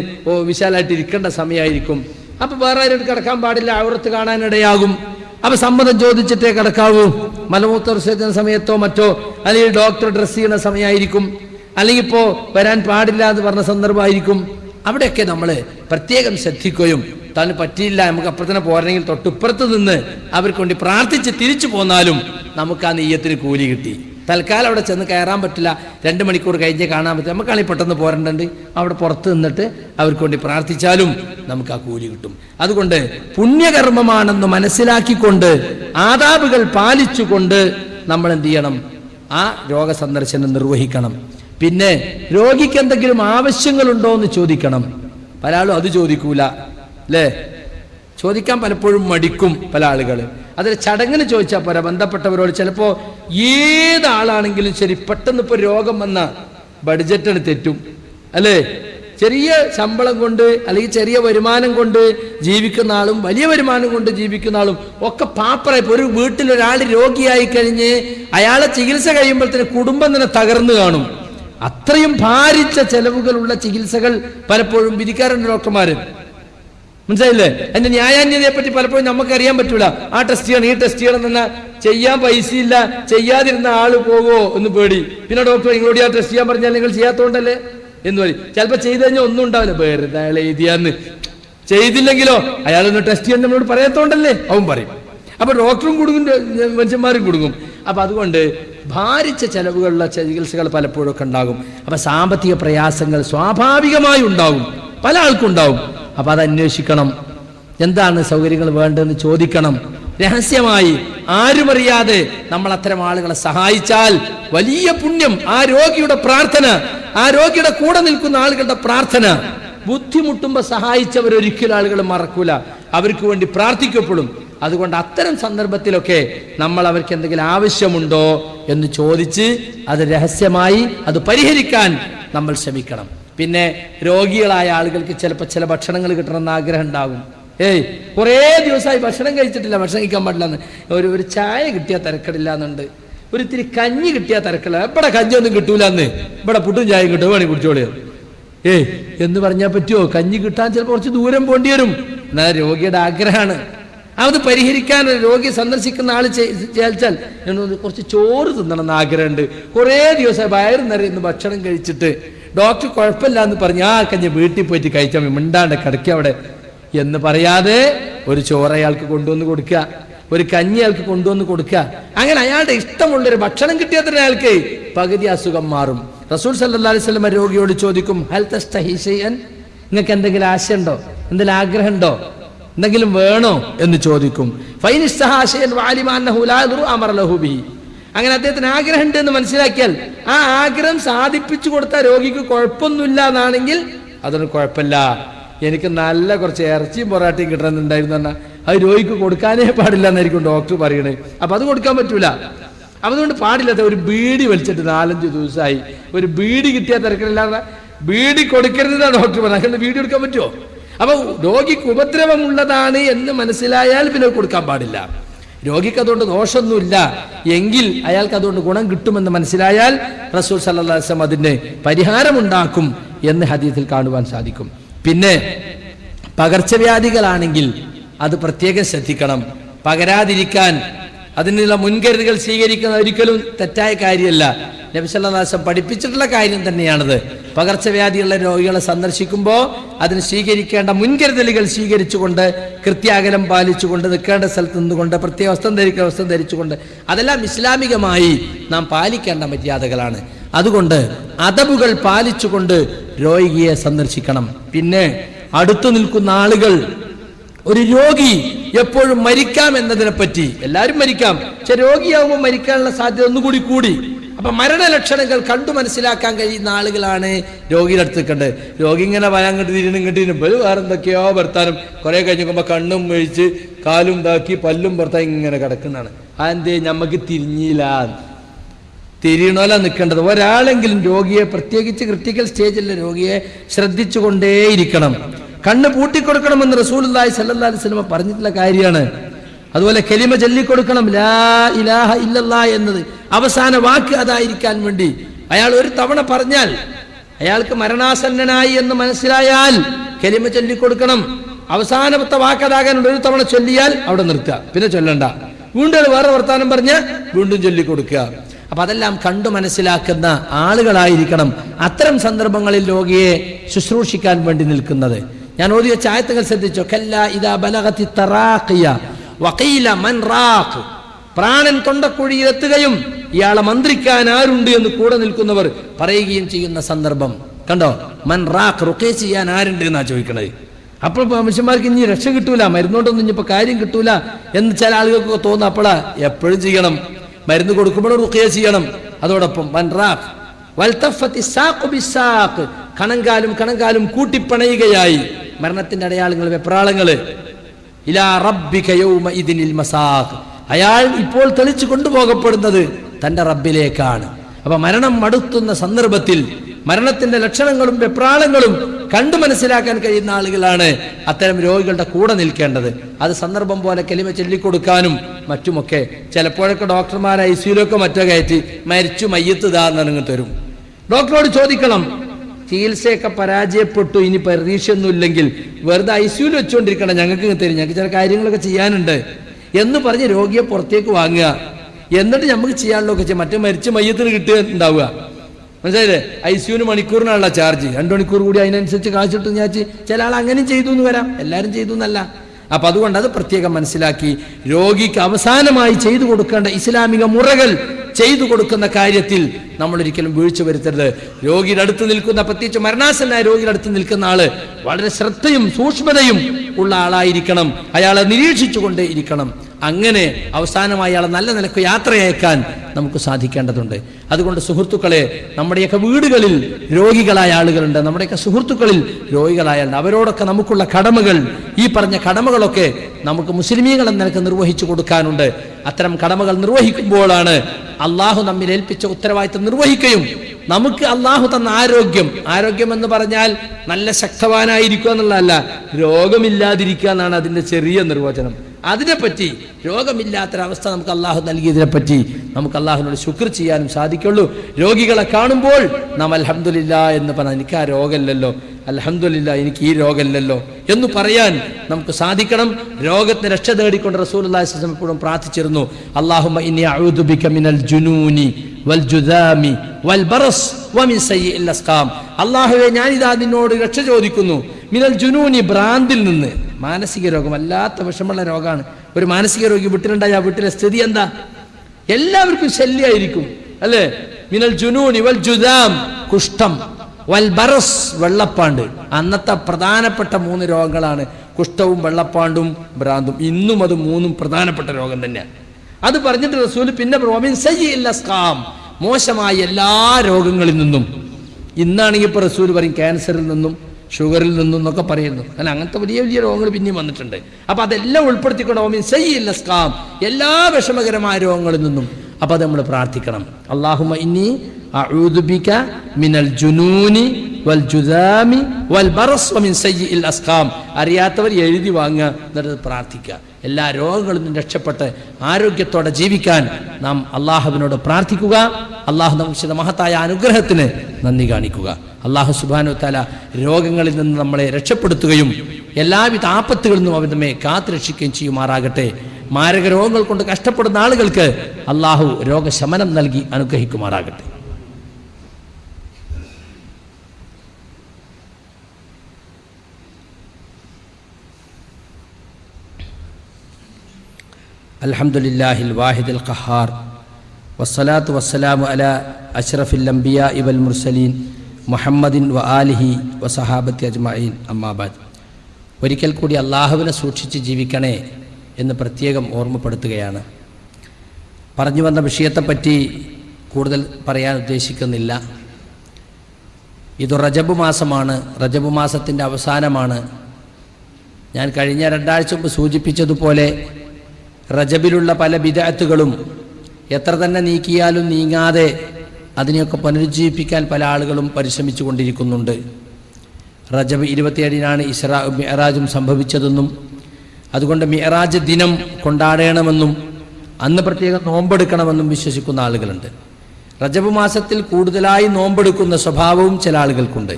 വിശാലായിട്ട് ഇരിക്കേണ്ട സമയമായിരിക്കും. അപ്പൊ വേറെ ആരും കിടക്കാൻ പാടില്ല അവിടുത്ത് കാണാനിടയാകും അപ്പൊ സമ്മതം ചോദിച്ചിട്ടേ കിടക്കാവൂ. മലമൂത്ര വിസർജന സമയത്തോ മറ്റോ അല്ലെങ്കിൽ ഡോക്ടർ ഡ്രസ് ചെയ്യുന്ന സമയമായിരിക്കും. അല്ലെങ്കിൽ ഇപ്പോ വരാൻ പാടില്ല എന്ന് പറഞ്ഞ സന്ദർഭമായിരിക്കും. അവിടെയൊക്കെ നമ്മൾ പ്രത്യേകം ശ്രദ്ധിക്കുകയും താൻ പറ്റിയില്ല നമുക്ക് അപ്പുറത്തന്നെ പോരണമെങ്കിൽ തൊട്ടിപ്പുറത്ത് നിന്ന് അവർക്ക് വേണ്ടി പ്രാർത്ഥിച്ച് തിരിച്ചു പോന്നാലും നമുക്ക് ആ നെയ്യത്തിന് കൂലി കിട്ടി. തൽക്കാലം അവിടെ ചെന്ന് കയറാൻ പറ്റില്ല. രണ്ട് മണിക്കൂർ കഴിഞ്ഞ് കാണാൻ പറ്റില്ല. നമുക്കാണെങ്കിൽ പെട്ടെന്ന് പോരണ്ടുണ്ട്. അവിടെ പുറത്ത് നിന്നിട്ട് അവർക്ക് വേണ്ടി പ്രാർത്ഥിച്ചാലും നമുക്ക് ആ കൂലി കിട്ടും. അതുകൊണ്ട് പുണ്യകർമ്മമാണെന്ന് മനസ്സിലാക്കിക്കൊണ്ട് ആദാബുകൾ പാലിച്ചുകൊണ്ട് നമ്മൾ എന്ത് ചെയ്യണം? ആ രോഗസന്ദർശനം നിർവഹിക്കണം. പിന്നെ രോഗിക്ക് എന്തെങ്കിലും ആവശ്യങ്ങളുണ്ടോ എന്ന് ചോദിക്കണം. പല ആളും അത് ചോദിക്കൂല. അല്ലേ? ചോദിക്കാൻ പലപ്പോഴും മടിക്കും പല ആളുകൾ അതിൽ ചടങ്ങിന് ചോദിച്ചാൽ പോരാ ബന്ധപ്പെട്ടവരോട്. ചിലപ്പോ ഏതാളാണെങ്കിലും ശരി പെട്ടെന്ന് ഇപ്പൊ രോഗം വന്ന ബഡ്ജറ്റാണ് തെറ്റും. അല്ലേ? ചെറിയ ശമ്പളം കൊണ്ട് അല്ലെങ്കിൽ ചെറിയ വരുമാനം കൊണ്ട് ജീവിക്കുന്ന ആളും വലിയ വരുമാനം കൊണ്ട് ജീവിക്കുന്ന ആളും ഒക്കെ പാപ്പറായി ഒരു വീട്ടിൽ ഒരാൾ രോഗിയായി കഴിഞ്ഞ് അയാളെ ചികിത്സ കഴിയുമ്പോഴത്തേന് കുടുംബം തന്നെ തകർന്നു കാണും. അത്രയും ഭാരിച്ച ചെലവുകളുള്ള ചികിത്സകൾ പലപ്പോഴും വിധിക്കാറുണ്ട് ഡോക്ടർമാര്. മനസ്സിലായില്ലേ? അതിന്റെ ന്യായാന്യതയെ പറ്റി പലപ്പോഴും നമുക്ക് അറിയാൻ പറ്റൂല. ആ ടെസ്റ്റ് ചെയ്യണം ഈ ടെസ്റ്റ് ചെയ്യണം എന്നാ ചെയ്യാൻ പൈസ ഇല്ല ചെയ്യാതിരുന്ന ആൾ പോവോ എന്ന് പേടി. പിന്നെ ഡോക്ടർ നിങ്ങളോട് ആ ടെസ്റ്റ് ചെയ്യാൻ പറഞ്ഞാൽ നിങ്ങൾ ചെയ്യാത്തോണ്ടല്ലേ? എന്ന് പറയും. ചിലപ്പോ ചെയ്തു കഴിഞ്ഞാൽ ഒന്നും ഉണ്ടാവില്ല. വെറുതെ അയാൾ എഴുതിയാന്ന്. ചെയ്തില്ലെങ്കിലോ? അയാളൊന്ന് ടെസ്റ്റ് ചെയ്യാൻ നമ്മളോട് പറയാത്തോണ്ടല്ലേ? അവൻ പറയും. അപ്പൊ ഡോക്ടറും കുടുങ്ങും മനുഷ്യന്മാരും കുടുങ്ങും അപ്പൊ അതുകൊണ്ട് ഭാരിച്ച ചെലവുകളുള്ള ചികിത്സകൾ പലപ്പോഴും ഒക്കെ ഉണ്ടാകും. അപ്പൊ സാമ്പത്തിക പ്രയാസങ്ങൾ സ്വാഭാവികമായി ഉണ്ടാവും പല ആൾക്കും ഉണ്ടാവും അപ്പൊ അത് അന്വേഷിക്കണം. എന്താണ് സൗകര്യങ്ങൾ വേണ്ടതെന്ന് ചോദിക്കണം. രഹസ്യമായി ആരുമറിയാതെ നമ്മൾ അത്തരം ആളുകളെ സഹായിച്ചാൽ വലിയ പുണ്യം ആ രോഗിയുടെ പ്രാർത്ഥന ആ രോഗിയുടെ കൂടെ നിൽക്കുന്ന ആളുകളുടെ പ്രാർത്ഥന. ബുദ്ധിമുട്ടുമ്പോൾ സഹായിച്ചവർ ഒരിക്കലും ആളുകൾ മറക്കൂല. അവർക്ക് വേണ്ടി പ്രാർത്ഥിക്കപ്പെടും. അതുകൊണ്ട് അത്തരം സന്ദർഭത്തിലൊക്കെ നമ്മൾ അവർക്ക് എന്തെങ്കിലും ആവശ്യമുണ്ടോ എന്ന് ചോദിച്ച് അത് രഹസ്യമായി അത് പരിഹരിക്കാൻ നമ്മൾ ശ്രമിക്കണം. പിന്നെ രോഗികളായ ആളുകൾക്ക് ചിലപ്പോൾ ചില ഭക്ഷണങ്ങൾ കിട്ടണമെന്ന് ആഗ്രഹം ഉണ്ടാകും. ഏയ് കുറേ ദിവസമായി ഭക്ഷണം കഴിച്ചിട്ടില്ല ഭക്ഷണം കഴിക്കാൻ പാടില്ല എന്ന് ഒരു ഒരു ചായ കിട്ടിയാൽ തിരക്കടില്ല എന്നുണ്ട് ഒരു ഇത്തിരി കഞ്ഞി കിട്ടിയാൽ തിരക്കില്ല ഇവിടെ കഞ്ഞി ഒന്നും കിട്ടൂല എന്ന് ഇവിടെ പുട്ടും ചായയും കിട്ടും. വേണി കുടിച്ചോളിയ ഏയ് എന്ന് പറഞ്ഞാൽ പറ്റുമോ കഞ്ഞി കിട്ടാൻ ചിലപ്പോൾ കുറച്ച് ദൂരം പോണ്ടി വരും. എന്നാൽ രോഗിയുടെ ആഗ്രഹമാണ്. അത് പരിഹരിക്കാൻ രോഗിയെ രോഗി സന്ദർശിക്കുന്ന ആൾ ചേച്ചാൽ ഞാൻ കുറച്ച് ചോറ് തിന്നണം എന്ന് ആഗ്രഹമുണ്ട്. കുറേ ദിവസം വയറ് നിറയുന്ന ഭക്ഷണം കഴിച്ചിട്ട്. ഡോക്ടർ കുഴപ്പമില്ല എന്ന് പറഞ്ഞ് ആ കഞ്ഞി വീട്ടിൽ പോയിട്ട് കഴിച്ചാൽ മിണ്ടാണ്ട് കിടക്കുക അവിടെ. എന്ന് പറയാതെ ഒരു ചോറ് അയാൾക്ക് കൊണ്ടുവന്ന് കൊടുക്കുക ഒരു കഞ്ഞി അയാൾക്ക് കൊണ്ടുവന്ന് കൊടുക്കുക. അങ്ങനെ അയാളുടെ ഇഷ്ടമുള്ളൊരു ഭക്ഷണം കിട്ടിയാൽ തന്നെ അയാൾക്ക് പകുതി അസുഖം മാറും. റസൂൽ സല്ലാ അലൈഹി സ്വലമ രോഗിയോട് ചോദിക്കും ഹെൽത്ത് നിങ്ങൾക്ക് എന്തെങ്കിലും ആശയുണ്ടോ? എന്തെങ്കിലും ആഗ്രഹമുണ്ടോ? എന്തെങ്കിലും വേണോ? എന്ന് ചോദിക്കും. അങ്ങനെ അദ്ദേഹത്തിന് ആഗ്രഹമുണ്ട് എന്ന് മനസ്സിലാക്കിയാൽ ആ ആഗ്രഹം സാധിപ്പിച്ചു കൊടുത്ത രോഗിക്ക് കുഴപ്പമൊന്നുമില്ല എന്നാണെങ്കിൽ അതൊരു കുഴപ്പമില്ല. എനിക്ക് നല്ല കുറച്ച് ഇറച്ചിയും പൊറാട്ടയും കിട്ടണമെന്നുണ്ടായിരുന്നു പറഞ്ഞാൽ അത് രോഗിക്ക് കൊടുക്കാനേ പാടില്ല എന്നായിരിക്കും ഡോക്ടർ പറയണേ. അപ്പൊ അത് കൊടുക്കാൻ പറ്റൂല. അപ്പൊ അതുകൊണ്ട് പാടില്ലാത്ത ഒരു ബീഡി വലിച്ചിട്ട് നാലഞ്ച് ദിവസമായി. ഒരു ബീഡി കിട്ടിയാൽ തിരക്കില്ലാതെ ബീഡി കൊടുക്കരുതെന്നാണ് ഡോക്ടർ പറഞ്ഞത്. അങ്ങനെ ബീഡി കൊടുക്കാൻ പറ്റുമോ അപ്പൊ രോഗിക്ക് ഉപദ്രവമുള്ളതാണ് എന്ന് മനസ്സിലായാൽ പിന്നെ കൊടുക്കാൻ പാടില്ല. രോഗിക്ക് അതുകൊണ്ട് ദോഷമൊന്നുമില്ല. എങ്കിൽ അയാൾക്ക് അതുകൊണ്ട് ഗുണം കിട്ടുമെന്ന് മനസ്സിലായാൽ റസൂൽ സല്ലാസ്ലം അതിന് പരിഹാരമുണ്ടാക്കും എന്ന് ഹദീസിൽ കാണുവാൻ സാധിക്കും. പിന്നെ പകർച്ചവ്യാധികളാണെങ്കിൽ അത് പ്രത്യേകം ശ്രദ്ധിക്കണം. പകരാതിരിക്കാൻ അതിനുള്ള മുൻകരുതലുകൾ സ്വീകരിക്കുന്നത് ഒരിക്കലും തെറ്റായ കാര്യമല്ല. നബിസല്ലാസം പഠിപ്പിച്ചിട്ടുള്ള കാര്യം തന്നെയാണത്. പകർച്ചവ്യാധിയുള്ള രോഗികളെ സന്ദർശിക്കുമ്പോൾ അതിന് സ്വീകരിക്കേണ്ട മുൻകരുതലുകൾ സ്വീകരിച്ചുകൊണ്ട് കൃത്യാകലം പാലിച്ചുകൊണ്ട് നിൽക്കേണ്ട സ്ഥലത്ത് നിന്നുകൊണ്ട് പ്രത്യേക വസ്ത്രം ധരിക്കുന്ന വസ്ത്രം ധരിച്ചുകൊണ്ട് അതെല്ലാം ഇസ്ലാമികമായി നാം പാലിക്കേണ്ട മര്യാദകളാണ്. അതുകൊണ്ട് അതബുകൾ പാലിച്ചുകൊണ്ട് രോഗിയെ സന്ദർശിക്കണം. പിന്നെ അടുത്തു നിൽക്കുന്ന ആളുകൾ ഒരു രോഗി എപ്പോഴും മരിക്കാം എന്നതിനെ പറ്റി. എല്ലാവരും മരിക്കാം. പക്ഷെ രോഗിയാവുമ്പോൾ മരിക്കാനുള്ള സാധ്യത ഒന്നുകൂടി കൂടി. അപ്പൊ മരണലക്ഷണങ്ങൾ കണ്ടു മനസ്സിലാക്കാൻ കഴിയുന്ന ആളുകളാണ് രോഗിയുടെ അടുത്ത് നിൽക്കേണ്ടത്. രോഗി ഇങ്ങനെ വരാൻ കണ്ട് തിരിഞ്ഞു കിട്ടിയും വേറെ എന്തൊക്കെയോ ഭർത്താനും കുറെ കഴിഞ്ഞ് കണ്ണും മേഴിച്ച് കാലും ഇതാക്കി പല്ലും ഭർത്താൻ ഇങ്ങനെ കിടക്കുന്നതാണ്. അതെന്തേ? നമുക്ക് തിരിഞ്ഞില്ല. തിരിയണോല നിൽക്കേണ്ടത്. ഒരാളെങ്കിലും രോഗിയെ പ്രത്യേകിച്ച് ക്രിട്ടിക്കൽ സ്റ്റേജിലെ രോഗിയെ ശ്രദ്ധിച്ചുകൊണ്ടേയിരിക്കണം. കണ്ണ് പൂട്ടിക്കൊടുക്കണമെന്ന് സല്ലല്ലാഹു അലൈഹി വസല്ലം പറഞ്ഞിട്ടുള്ള കാര്യമാണ്. അതുപോലെ കെലിമ ചൊല്ലിക്കൊടുക്കണം. ലാ ഇലാഹ ഇല്ലല്ലാ എന്നത് അവസാന വാക്ക് അതായിരിക്കാൻ വേണ്ടി. അയാൾ ഒരു തവണ പറഞ്ഞാൽ അയാൾക്ക് മരണാസന്നനായി എന്ന് മനസ്സിലായാൽ കെലിമ ചൊല്ലിക്കൊടുക്കണം. അവസാനത്തെ വാക്കതാകാനുള്ള ഒരു തവണ ചൊല്ലിയാൽ അവിടെ നിർത്തുക. പിന്നെ ചൊല്ലണ്ട. വീണ്ടും വേറെ വർത്താനം പറഞ്ഞ് വീണ്ടും ചൊല്ലിക്കൊടുക്കുക. അപ്പൊ അതെല്ലാം കണ്ടു മനസ്സിലാക്കുന്ന ആളുകളായിരിക്കണം അത്തരം സന്ദർഭങ്ങളിൽ രോഗിയെ ശുശ്രൂഷിക്കാൻ വേണ്ടി നിൽക്കുന്നത്. ഞാൻ ഓതിയ ചായത്തുകൾ ശ്രദ്ധിച്ചോ? കല്ല ഇതാ തറാഖിയ വഖീല മൻ പ്രാണൻ തൊണ്ടക്കുഴിയിലെത്തുകയും ഇയാളെ മന്ത്രിക്കാൻ ആരുണ്ട് എന്ന് കൂടെ നിൽക്കുന്നവർ പറയുകയും ചെയ്യുന്ന സന്ദർഭം. കണ്ടോ? മൻ റാഖ് റുക്കേ ചെയ്യാൻ ആരുണ്ട് എന്നാ ചോദിക്കണത്? അപ്പോൾ മനുഷ്യന്മാർക്ക് ഇനി രക്ഷ കിട്ടൂല മരുന്നോണ്ടൊന്നും ഇപ്പൊ കാര്യം കിട്ടൂല എന്ന് ചില ആളുകൾക്ക് തോന്നുന്നു അപ്പോഴാ എപ്പോഴും ചെയ്യണം. മരുന്ന് കൊടുക്കുമ്പോൾ റുക്കിയ ചെയ്യണം. അതോടൊപ്പം വൻ റാഖ് വൽത്തഫത്തി സാഖ് ബിസാഖ്. കണങ്കാലും കണങ്കാലും കൂട്ടിപ്പണയുകയായി. മരണത്തിന്റെ അടയാളങ്ങൾ വെപ്രാളങ്ങൾ. ഇലാ അയാൾ ഇപ്പോൾ തെളിച്ചു കൊണ്ടുപോകപ്പെടുന്നത് തന്റെ റബ്ബിലേക്കാണ്. അപ്പൊ മരണം മടുത്തുന്ന സന്ദർഭത്തിൽ മരണത്തിന്റെ ലക്ഷണങ്ങളും വെപ്രാളങ്ങളും കണ്ടു മനസ്സിലാക്കാൻ കഴിയുന്ന ആളുകളാണ് അത്തരം രോഗികളുടെ കൂടെ നിൽക്കേണ്ടത്. അത് സന്ദർഭം പോലെ കെലിമ ചൊല്ലിക്കൊടുക്കാനും മറ്റുമൊക്കെ. ചിലപ്പോഴൊക്കെ ഡോക്ടർമാർ ഐ സിയിലൊക്കെ മറ്റോ കയറ്റി മരിച്ചു മയ്യത്ത് താന്നിറങ്ങി തരും. ഡോക്ടറോട് ചോദിക്കണം ചികിത്സയൊക്കെ പരാജയപ്പെട്ടു. ഇനി പ്രതീക്ഷയൊന്നുമില്ലെങ്കിൽ വെറുതെ ഐ സിയുൽ വെച്ചുകൊണ്ടിരിക്കണം ഞങ്ങൾക്ക് തരും. ഞങ്ങൾക്ക് ചില കാര്യങ്ങളൊക്കെ ചെയ്യാനുണ്ട്. എന്ന് പറഞ്ഞ് രോഗിയെ പുറത്തേക്ക് വാങ്ങുക. എന്നിട്ട് നമുക്ക് ചെയ്യാനുള്ളതൊക്കെ ചെയ്യാം. മറ്റേ മരിച്ച മയ്യത്തിന് കിട്ടുക ഉണ്ടാവുക. മനസ്സിലായില്ലേ? ഐ സിയുന് മണിക്കൂറിനാണുള്ള ചാർജ്. രണ്ടു മണിക്കൂർ കൂടി അതിനനുസരിച്ച് കാശിട്ട് ഞാൻ ചില ആൾ അങ്ങനെയും ചെയ്തു എന്ന് വരാം. എല്ലാവരും ചെയ്തു എന്നല്ല. അപ്പൊ അതുകൊണ്ട് അത് പ്രത്യേകം മനസ്സിലാക്കി. രോഗിക്ക് അവസാനമായി ചെയ്തു കൊടുക്കേണ്ട ഇസ്ലാമിക മുറകൾ ചെയ്തു കൊടുക്കുന്ന കാര്യത്തിൽ നമ്മൾ ഒരിക്കലും വീഴ്ച വരുത്തരുത്. രോഗിയുടെ അടുത്ത് നിൽക്കുന്ന പ്രത്യേകിച്ച് മരണാസനായ രോഗിയുടെ അടുത്ത് നിൽക്കുന്ന ആൾ വളരെ ശ്രദ്ധയും സൂക്ഷ്മതയും ഉള്ള ആളായിരിക്കണം. അയാളെ നിരീക്ഷിച്ചുകൊണ്ടേ ഇരിക്കണം. അങ്ങനെ അവസാനമായി അയാളെ നല്ല നിലയ്ക്ക് യാത്രയയക്കാൻ നമുക്ക് സാധിക്കേണ്ടതുണ്ട്. അതുകൊണ്ട് സുഹൃത്തുക്കളെ നമ്മുടെയൊക്കെ വീടുകളിൽ രോഗികളായ ആളുകളുണ്ട്. നമ്മുടെയൊക്കെ സുഹൃത്തുക്കളിൽ രോഗികളായ അവരോടൊക്കെ നമുക്കുള്ള കടമകൾ ഈ പറഞ്ഞ കടമകളൊക്കെ നമുക്ക് മുസ്ലിമീങ്ങൾ എന്ന നിലയ്ക്ക് നിർവഹിച്ചു കൊടുക്കാനുണ്ട്. അത്തരം കടമകൾ നിർവഹിക്കുമ്പോഴാണ് അള്ളാഹു നമ്മിൽ ഏൽപ്പിച്ച ഉത്തരവാദിത്തം നിർവഹിക്കുകയും നമുക്ക് അള്ളാഹു തന്ന ആരോഗ്യം ആരോഗ്യം എന്ന് പറഞ്ഞാൽ നല്ല ശക്തവാനായിരിക്കുക എന്നുള്ളതല്ല രോഗമില്ലാതിരിക്കുക എന്നാണ് അതിന്റെ ചെറിയ നിർവചനം. അതിനെപ്പറ്റി രോഗമില്ലാത്തൊരവസ്ഥ നമുക്ക് അള്ളാഹു നൽകിയതിനെ പറ്റി നമുക്ക് അള്ളാഹുവിനോട് ശുക്ർ ചെയ്യാനും സാധിക്കുള്ളൂ. രോഗികളെ കാണുമ്പോൾ നാം അലഹമില്ല എന്ന് പറഞ്ഞാൽ എനിക്ക് ആ രോഗമില്ലല്ലോ. അലഹമില്ല എനിക്ക് ഈ രോഗമില്ലല്ലോ എന്ന് പറയാൻ നമുക്ക് സാധിക്കണം. രോഗത്തിന് രക്ഷ തേടിക്കൊണ്ട് റസൂൽ എപ്പോഴും പ്രാർത്ഥിച്ചിരുന്നു. അള്ളാഹുമ ഇനി മിനൽ ജുനൂനി വൽ വൽ വമിൻ ഞാനിതാ നിന്നോട് രക്ഷ ചോദിക്കുന്നു. മിനൽ ജുനൂനി ഭ്രാന്തിൽ നിന്ന്. മാനസിക രോഗം അല്ലാത്ത വിഷമുള്ള രോഗമാണ്. ഒരു മാനസിക രോഗി വീട്ടിലുണ്ടായ ആ വീട്ടിലെ സ്ഥിതി എന്താ? എല്ലാവർക്കും ശല്യമായിരിക്കും അല്ലേ? മിനൽ ജുനൂൺ ഇവൽ ജുദാം കുഷ്ഠം. വൽ ബറസ് വെള്ളപ്പാണ്ട്. അന്നത്തെ പ്രധാനപ്പെട്ട മൂന്ന് രോഗങ്ങളാണ് കുഷ്ഠവും വെള്ളപ്പാണ്ടും ഭ്രാന്തും. ഇന്നും അത് മൂന്നും പ്രധാനപ്പെട്ട രോഗം തന്നെയാണ് അത് പറഞ്ഞിട്ട് റസൂൽ പിന്നെ മോശമായ എല്ലാ രോഗങ്ങളിൽ നിന്നും. ഇന്നാണെങ്കിൽ ഇപ്പൊ റസൂൽ പറയും ക്യാൻസറിൽ നിന്നും ഷുഗറിൽ നിന്നൊക്കെ പറയുന്നു. അല്ല അങ്ങനത്തെ വലിയ വലിയ രോഗങ്ങൾ പിന്നെയും വന്നിട്ടുണ്ട്. അപ്പം അതെല്ലാം ഉൾപ്പെടുത്തിക്കൊണ്ട് ഓമിൻ സയ്യിൽ സ്കാം എല്ലാ വിഷമകരമായ രോഗങ്ങളിൽ നിന്നും അപ്പം അത് നമ്മൾ പ്രാർത്ഥിക്കണം. അള്ളാഹുമ ഇനി മിനൽ ജുനൂനി വൽ വൽ ബറസ് വമിൻ സയ്യിൽ അസ്കാം. അറിയാത്തവർ എഴുതി വാങ്ങുക എന്നിട്ട് പ്രാർത്ഥിക്കുക. എല്ലാ രോഗങ്ങളിൽ നിന്നും രക്ഷപ്പെട്ട് ആരോഗ്യത്തോടെ ജീവിക്കാൻ നാം അള്ളാഹുവിനോട് പ്രാർത്ഥിക്കുക. അള്ളാഹു നമുക്ക് മഹത്തായ അനുഗ്രഹത്തിന് നന്ദി കാണിക്കുക. അള്ളാഹു സുബാനു താല രോഗങ്ങളിൽ നിന്ന് നമ്മളെ രക്ഷപ്പെടുത്തുകയും എല്ലാവിധ ആപത്തുകളിൽ നിന്നും അവർ നമ്മെ കാത്തുരക്ഷിക്കുകയും ചെയ്യുമാറാകട്ടെ. മാരക രോഗങ്ങൾ കൊണ്ട് കഷ്ടപ്പെടുന്ന ആളുകൾക്ക് അള്ളാഹു രോഗശമനം നൽകി അനുഗ്രഹിക്കുമാറാകട്ടെ. അലഹമുല്ലാഹിൽ വാഹിദുൽ ഖഹാർ വസ്സലാത്തു വസ്സലാമു അല അഷ്റഫിൽ ലംബിയ ഇബൽ മുർസലീൻ മുഹമ്മദിൻ വ ആലിഹി വസഹാബത്തി അജ്മീൻ അമ്മാബാദ് ഒരിക്കൽ കൂടി അള്ളാഹുവിനെ സൂക്ഷിച്ച് ജീവിക്കണേ എന്ന് പ്രത്യേകം ഓർമ്മപ്പെടുത്തുകയാണ്. പറഞ്ഞു വന്ന വിഷയത്തെപ്പറ്റി കൂടുതൽ പറയാൻ ഉദ്ദേശിക്കുന്നില്ല. ഇത് റജബ് മാസമാണ്. റജബ് മാസത്തിന്റെ അവസാനമാണ്. ഞാൻ കഴിഞ്ഞ രണ്ടാഴ്ച മുമ്പ് സൂചിപ്പിച്ചതുപോലെ റജബിലുള്ള പല വിദഗ്ധകളും എത്ര തന്നെ നീക്കിയാലും നീങ്ങാതെ അതിനെയൊക്കെ പുനരുജ്ജീവിപ്പിക്കാൻ പല ആളുകളും പരിശ്രമിച്ചു കൊണ്ടിരിക്കുന്നുണ്ട്. റജബ് ഇരുപത്തിയേഴിനാണ് ഇസ്രാ മിയറാജും സംഭവിച്ചതെന്നും അതുകൊണ്ട് മിയറാജ് ദിനം കൊണ്ടാടണമെന്നും അന്ന് പ്രത്യേകം നോമ്പെടുക്കണമെന്നും വിശ്വസിക്കുന്ന ആളുകളുണ്ട്. റജബ് മാസത്തിൽ കൂടുതലായി നോമ്പെടുക്കുന്ന സ്വഭാവവും ചില ആളുകൾക്കുണ്ട്.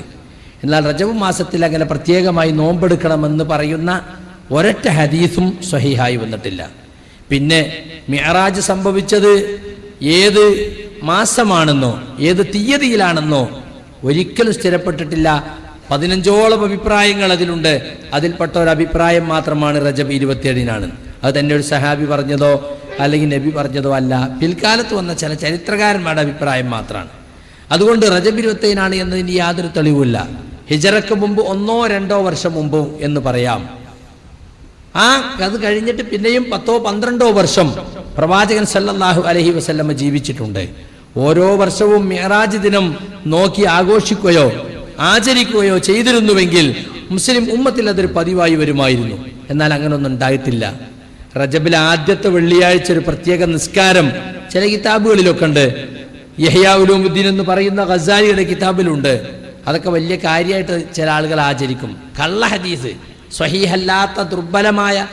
എന്നാൽ റജബ് മാസത്തിൽ അങ്ങനെ പ്രത്യേകമായി നോമ്പെടുക്കണമെന്ന് പറയുന്ന ഒരൊറ്റ ഹദീസും സ്വഹിഹായി വന്നിട്ടില്ല. പിന്നെ മിയറാജ് സംഭവിച്ചത് ഏത് മാസമാണെന്നോ ഏത് തീയതിയിലാണെന്നോ ഒരിക്കലും സ്ഥിരപ്പെട്ടിട്ടില്ല. പതിനഞ്ചോളം അഭിപ്രായങ്ങൾ അതിലുണ്ട്. അതിൽപ്പെട്ട ഒരു അഭിപ്രായം മാത്രമാണ് റജബ് ഇരുപത്തിയേഴിനാണ്. അത് തന്നെ ഒരു സഹാബി പറഞ്ഞതോ അല്ലെങ്കിൽ നബി പറഞ്ഞതോ അല്ല. പിൽക്കാലത്ത് വന്ന ചില ചരിത്രകാരന്മാരുടെ അഭിപ്രായം മാത്രമാണ്. അതുകൊണ്ട് റജബ് ഇരുപത്തേനാണ് എന്നതിന് യാതൊരു തെളിവുമില്ല. ഹിജറക്ക് മുമ്പ് ഒന്നോ രണ്ടോ വർഷം മുമ്പ് എന്ന് പറയാം. ആ അത് കഴിഞ്ഞിട്ട് പിന്നെയും പത്തോ പന്ത്രണ്ടോ വർഷം പ്രവാചകൻ സല്ലല്ലാഹു അലഹി വസല്ലമ്മ ജീവിച്ചിട്ടുണ്ട്. ഓരോ വർഷവും മെഹറാജ് ദിനം നോക്കി ആഘോഷിക്കുകയോ ആചരിക്കുകയോ ചെയ്തിരുന്നുവെങ്കിൽ മുസ്ലിം ഉമ്മത്തിൽ അതൊരു പതിവായി വരുമായിരുന്നു. എന്നാൽ അങ്ങനൊന്നും ഉണ്ടായിട്ടില്ല. റജബിലെ ആദ്യത്തെ വെള്ളിയാഴ്ച ഒരു പ്രത്യേക നിസ്കാരം ചില കിതാബുകളിലൊക്കെ ഉണ്ട്. യഹ്യാഉലൂമുദ്ദീൻ എന്ന് പറയുന്ന ഖസാലിയുടെ കിതാബിലുണ്ട്. അതൊക്കെ വലിയ കാര്യമായിട്ട് ചില ആളുകൾ ആചരിക്കും. കള്ള ഹദീസ്. സ്വഹീഹല്ലാത്ത ദുർബലമായ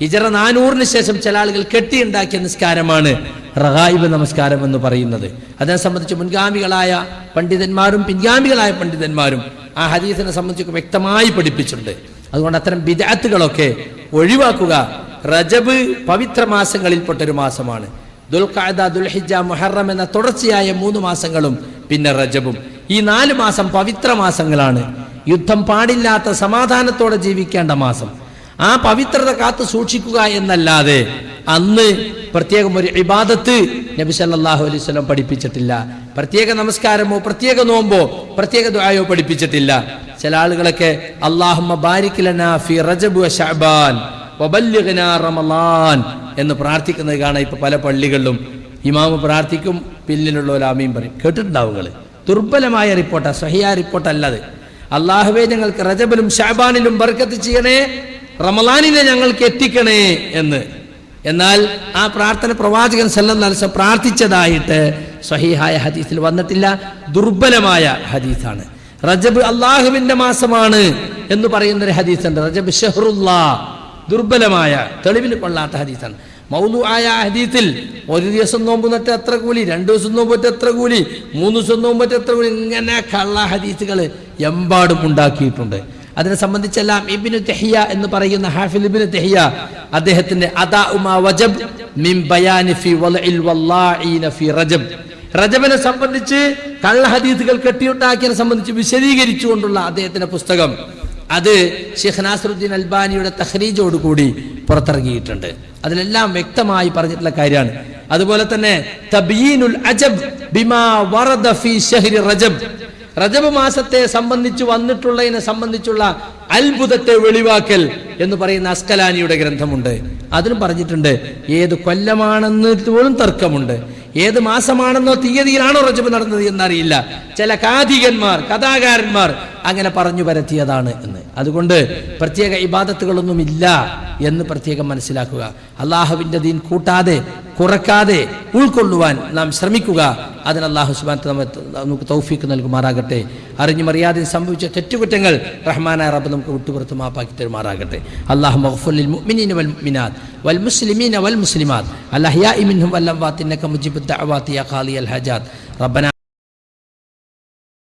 ഹിജറ നാനൂറിന് ശേഷം ചില ആളുകൾ കെട്ടിയുണ്ടാക്കിയ നിസ്കാരമാണ് റഹായിബ് നമസ്കാരം എന്ന് പറയുന്നത്. അതിനെ സംബന്ധിച്ച് മുൻഗാമികളായ പണ്ഡിതന്മാരും പിൻഗാമികളായ പണ്ഡിതന്മാരും ആ ഹദീസിനെ സംബന്ധിച്ച് വ്യക്തമായി പഠിപ്പിച്ചിട്ടുണ്ട്. അതുകൊണ്ട് അത്തരം വിദാത്തുകളൊക്കെ ഒഴിവാക്കുക റജബ് പവിത്ര മാസങ്ങളിൽപ്പെട്ട ഒരു മാസമാണ്. ദുൽഖാദ ദുൽഹിജ മുഹറം എന്ന തുടർച്ചയായ മൂന്ന് മാസങ്ങളും പിന്നെ റജബും. ഈ നാല് മാസം പവിത്ര മാസങ്ങളാണ്. യുദ്ധം പാടില്ലാത്ത സമാധാനത്തോടെ ജീവിക്കേണ്ട മാസം. ആ പവിത്രത കാത്തു സൂക്ഷിക്കുക എന്നല്ലാതെ അന്ന് പ്രത്യേകം ഒരു ഇബാദത്ത് നബി സല്ലല്ലാഹു അലൈഹി സ്വലം പഠിപ്പിച്ചിട്ടില്ല. പ്രത്യേക നമസ്കാരമോ പ്രത്യേക നോമ്പോ പ്രത്യേക ദുആയോ പഠിപ്പിച്ചിട്ടില്ല. ചില ആളുകളൊക്കെ ലനാ ഫി റജബ് റമളാൻ എന്ന് പ്രാർത്ഥിക്കുന്നത് കാണാം ഇപ്പൊ പല പള്ളികളിലും. ഇമാമ് പ്രാർത്ഥിക്കും പിന്നിലുള്ള ഒരു ആമീൻ പറയും. കേട്ടിട്ടുണ്ടാവുകൾ ദുർബലമായ റിപ്പോർട്ടാ സഹിയ റിപ്പോർട്ട് അല്ലത് അള്ളാഹുവെ ഞങ്ങൾക്ക് റജബിലും ഷാബാനിലും ബർക്കത്ത് ചെയ്യണേ റമലാനിനെ ഞങ്ങൾക്ക് എത്തിക്കണേ എന്ന്. എന്നാൽ ആ പ്രാർത്ഥന പ്രവാചകൻ സല്ലല്ലാഹു പ്രാർത്ഥിച്ചതായിട്ട് സഹിഹായ ഹദീസിൽ വന്നിട്ടില്ല. ദുർബലമായ ഹദീസാണ്. റജബ് അള്ളാഹുവിന്റെ മാസമാണ് എന്ന് പറയുന്ന ഒരു ഹദീസുണ്ട്. റജബ് ഷഹറുല്ലാ. ദുർബലമായ തെളിവിന് കൊള്ളാത്ത ഹദീസാണ്. മൗലു ആയ ഹദീത്തിൽ ഒരു ദിവസം നോമ്പ് നട്ട് എത്ര കൂലി? രണ്ടു ദിവസം നോമ്പറ്റ് പറ്റ എത്ര കൂലി? മൂന്ന് ദിവസം നോമ്പറ്റ് പറ്റ എത്ര കൂലി? ഇങ്ങനെ കള്ള ഹദീസുകൾ എമ്പാടും ഉണ്ടാക്കിയിട്ടുണ്ട്. അതിനെ സംബന്ധിച്ചെല്ലാം ഇബിനു തെഹിയ എന്ന് പറയുന്ന ഹാഫിൽ ഇബിനു തെഹിയ അദ്ദേഹത്തിന്റെ അദാ ഉമാ വജബ് മിൻ ബയാനി ഫി വലഇൽ വല്ലാഇന ഫി റജബ്. റജബിനെ സംബന്ധിച്ച് കള്ള ഹദീസുകൾ കെട്ടിയുണ്ടാക്കിയതിനെ സംബന്ധിച്ച് വിശദീകരിച്ചുകൊണ്ടുള്ള അദ്ദേഹത്തിന്റെ പുസ്തകം. അത് ഷെയ്ഖ് നാസറുദ്ദീൻ അൽബാനിയുടെ തഹ്രീജോട് കൂടി പുറത്തിറങ്ങിയിട്ടുണ്ട്. അതിലെല്ലാം വ്യക്തമായി പറഞ്ഞിട്ടുള്ള കാര്യമാണ്. അതുപോലെ തന്നെ തബീനുൽ അജബ് ബിമാ വറദ ഫീ ഷഹ്രി റജബ്. റജബ് മാസത്തെ സംബന്ധിച്ച് വന്നിട്ടുള്ളതിനെ സംബന്ധിച്ചുള്ള അത്ഭുതത്തെ വെളിവാക്കൽ എന്ന് പറയുന്ന അസ്കലാനിയുടെ ഗ്രന്ഥമുണ്ട്. അതിലും പറഞ്ഞിട്ടുണ്ട് ഏത് കൊല്ലമാണെന്ന് പോലും തർക്കമുണ്ട്. ഏത് മാസമാണെന്നോ തീയതിയിലാണോ റജബ് നടന്നത് എന്നറിയില്ല. ചില കാഥികന്മാർ കഥാകാരന്മാർ അങ്ങനെ പറഞ്ഞു പരത്തിയതാണ് എന്ന്. അതുകൊണ്ട് പ്രത്യേക ഇബാദത്തുകളൊന്നും ഇല്ല എന്ന് പ്രത്യേകം മനസ്സിലാക്കുക. അള്ളാഹുവിന്റെ ദീൻ കൂട്ടാതെ കുറക്കാതെ ഉൾക്കൊള്ളുവാൻ നാം ശ്രമിക്കുക. അതിന് അള്ളാഹു സുബാൻ നമുക്ക് തൗഫീക്ക് നൽകുമാറാകട്ടെ. അറിഞ്ഞു മറിയാതെ സംഭവിച്ച തെറ്റുകുറ്റങ്ങൾ റഹ്മാനായ റബ്ബ് നമുക്ക് വിട്ടുപുറത്ത് മാപ്പാക്കി തരുമാറാകട്ടെ. അള്ളാഹു മഹഫുലിൽ മുഅ്മിനീന വൽ മുഅ്മിനാത്ത് വൽ മുസ്ലിമീന വൽ മുസ്ലിമാത്ത്. അൽ അഹ്യാഇ മിൻഹും വൽ അംവാത്ത് ഇന്നക മുജീബുദ് ദഅവാതി യാ ഖാലിയൽ ഹജാത്ത്. റബ്ബന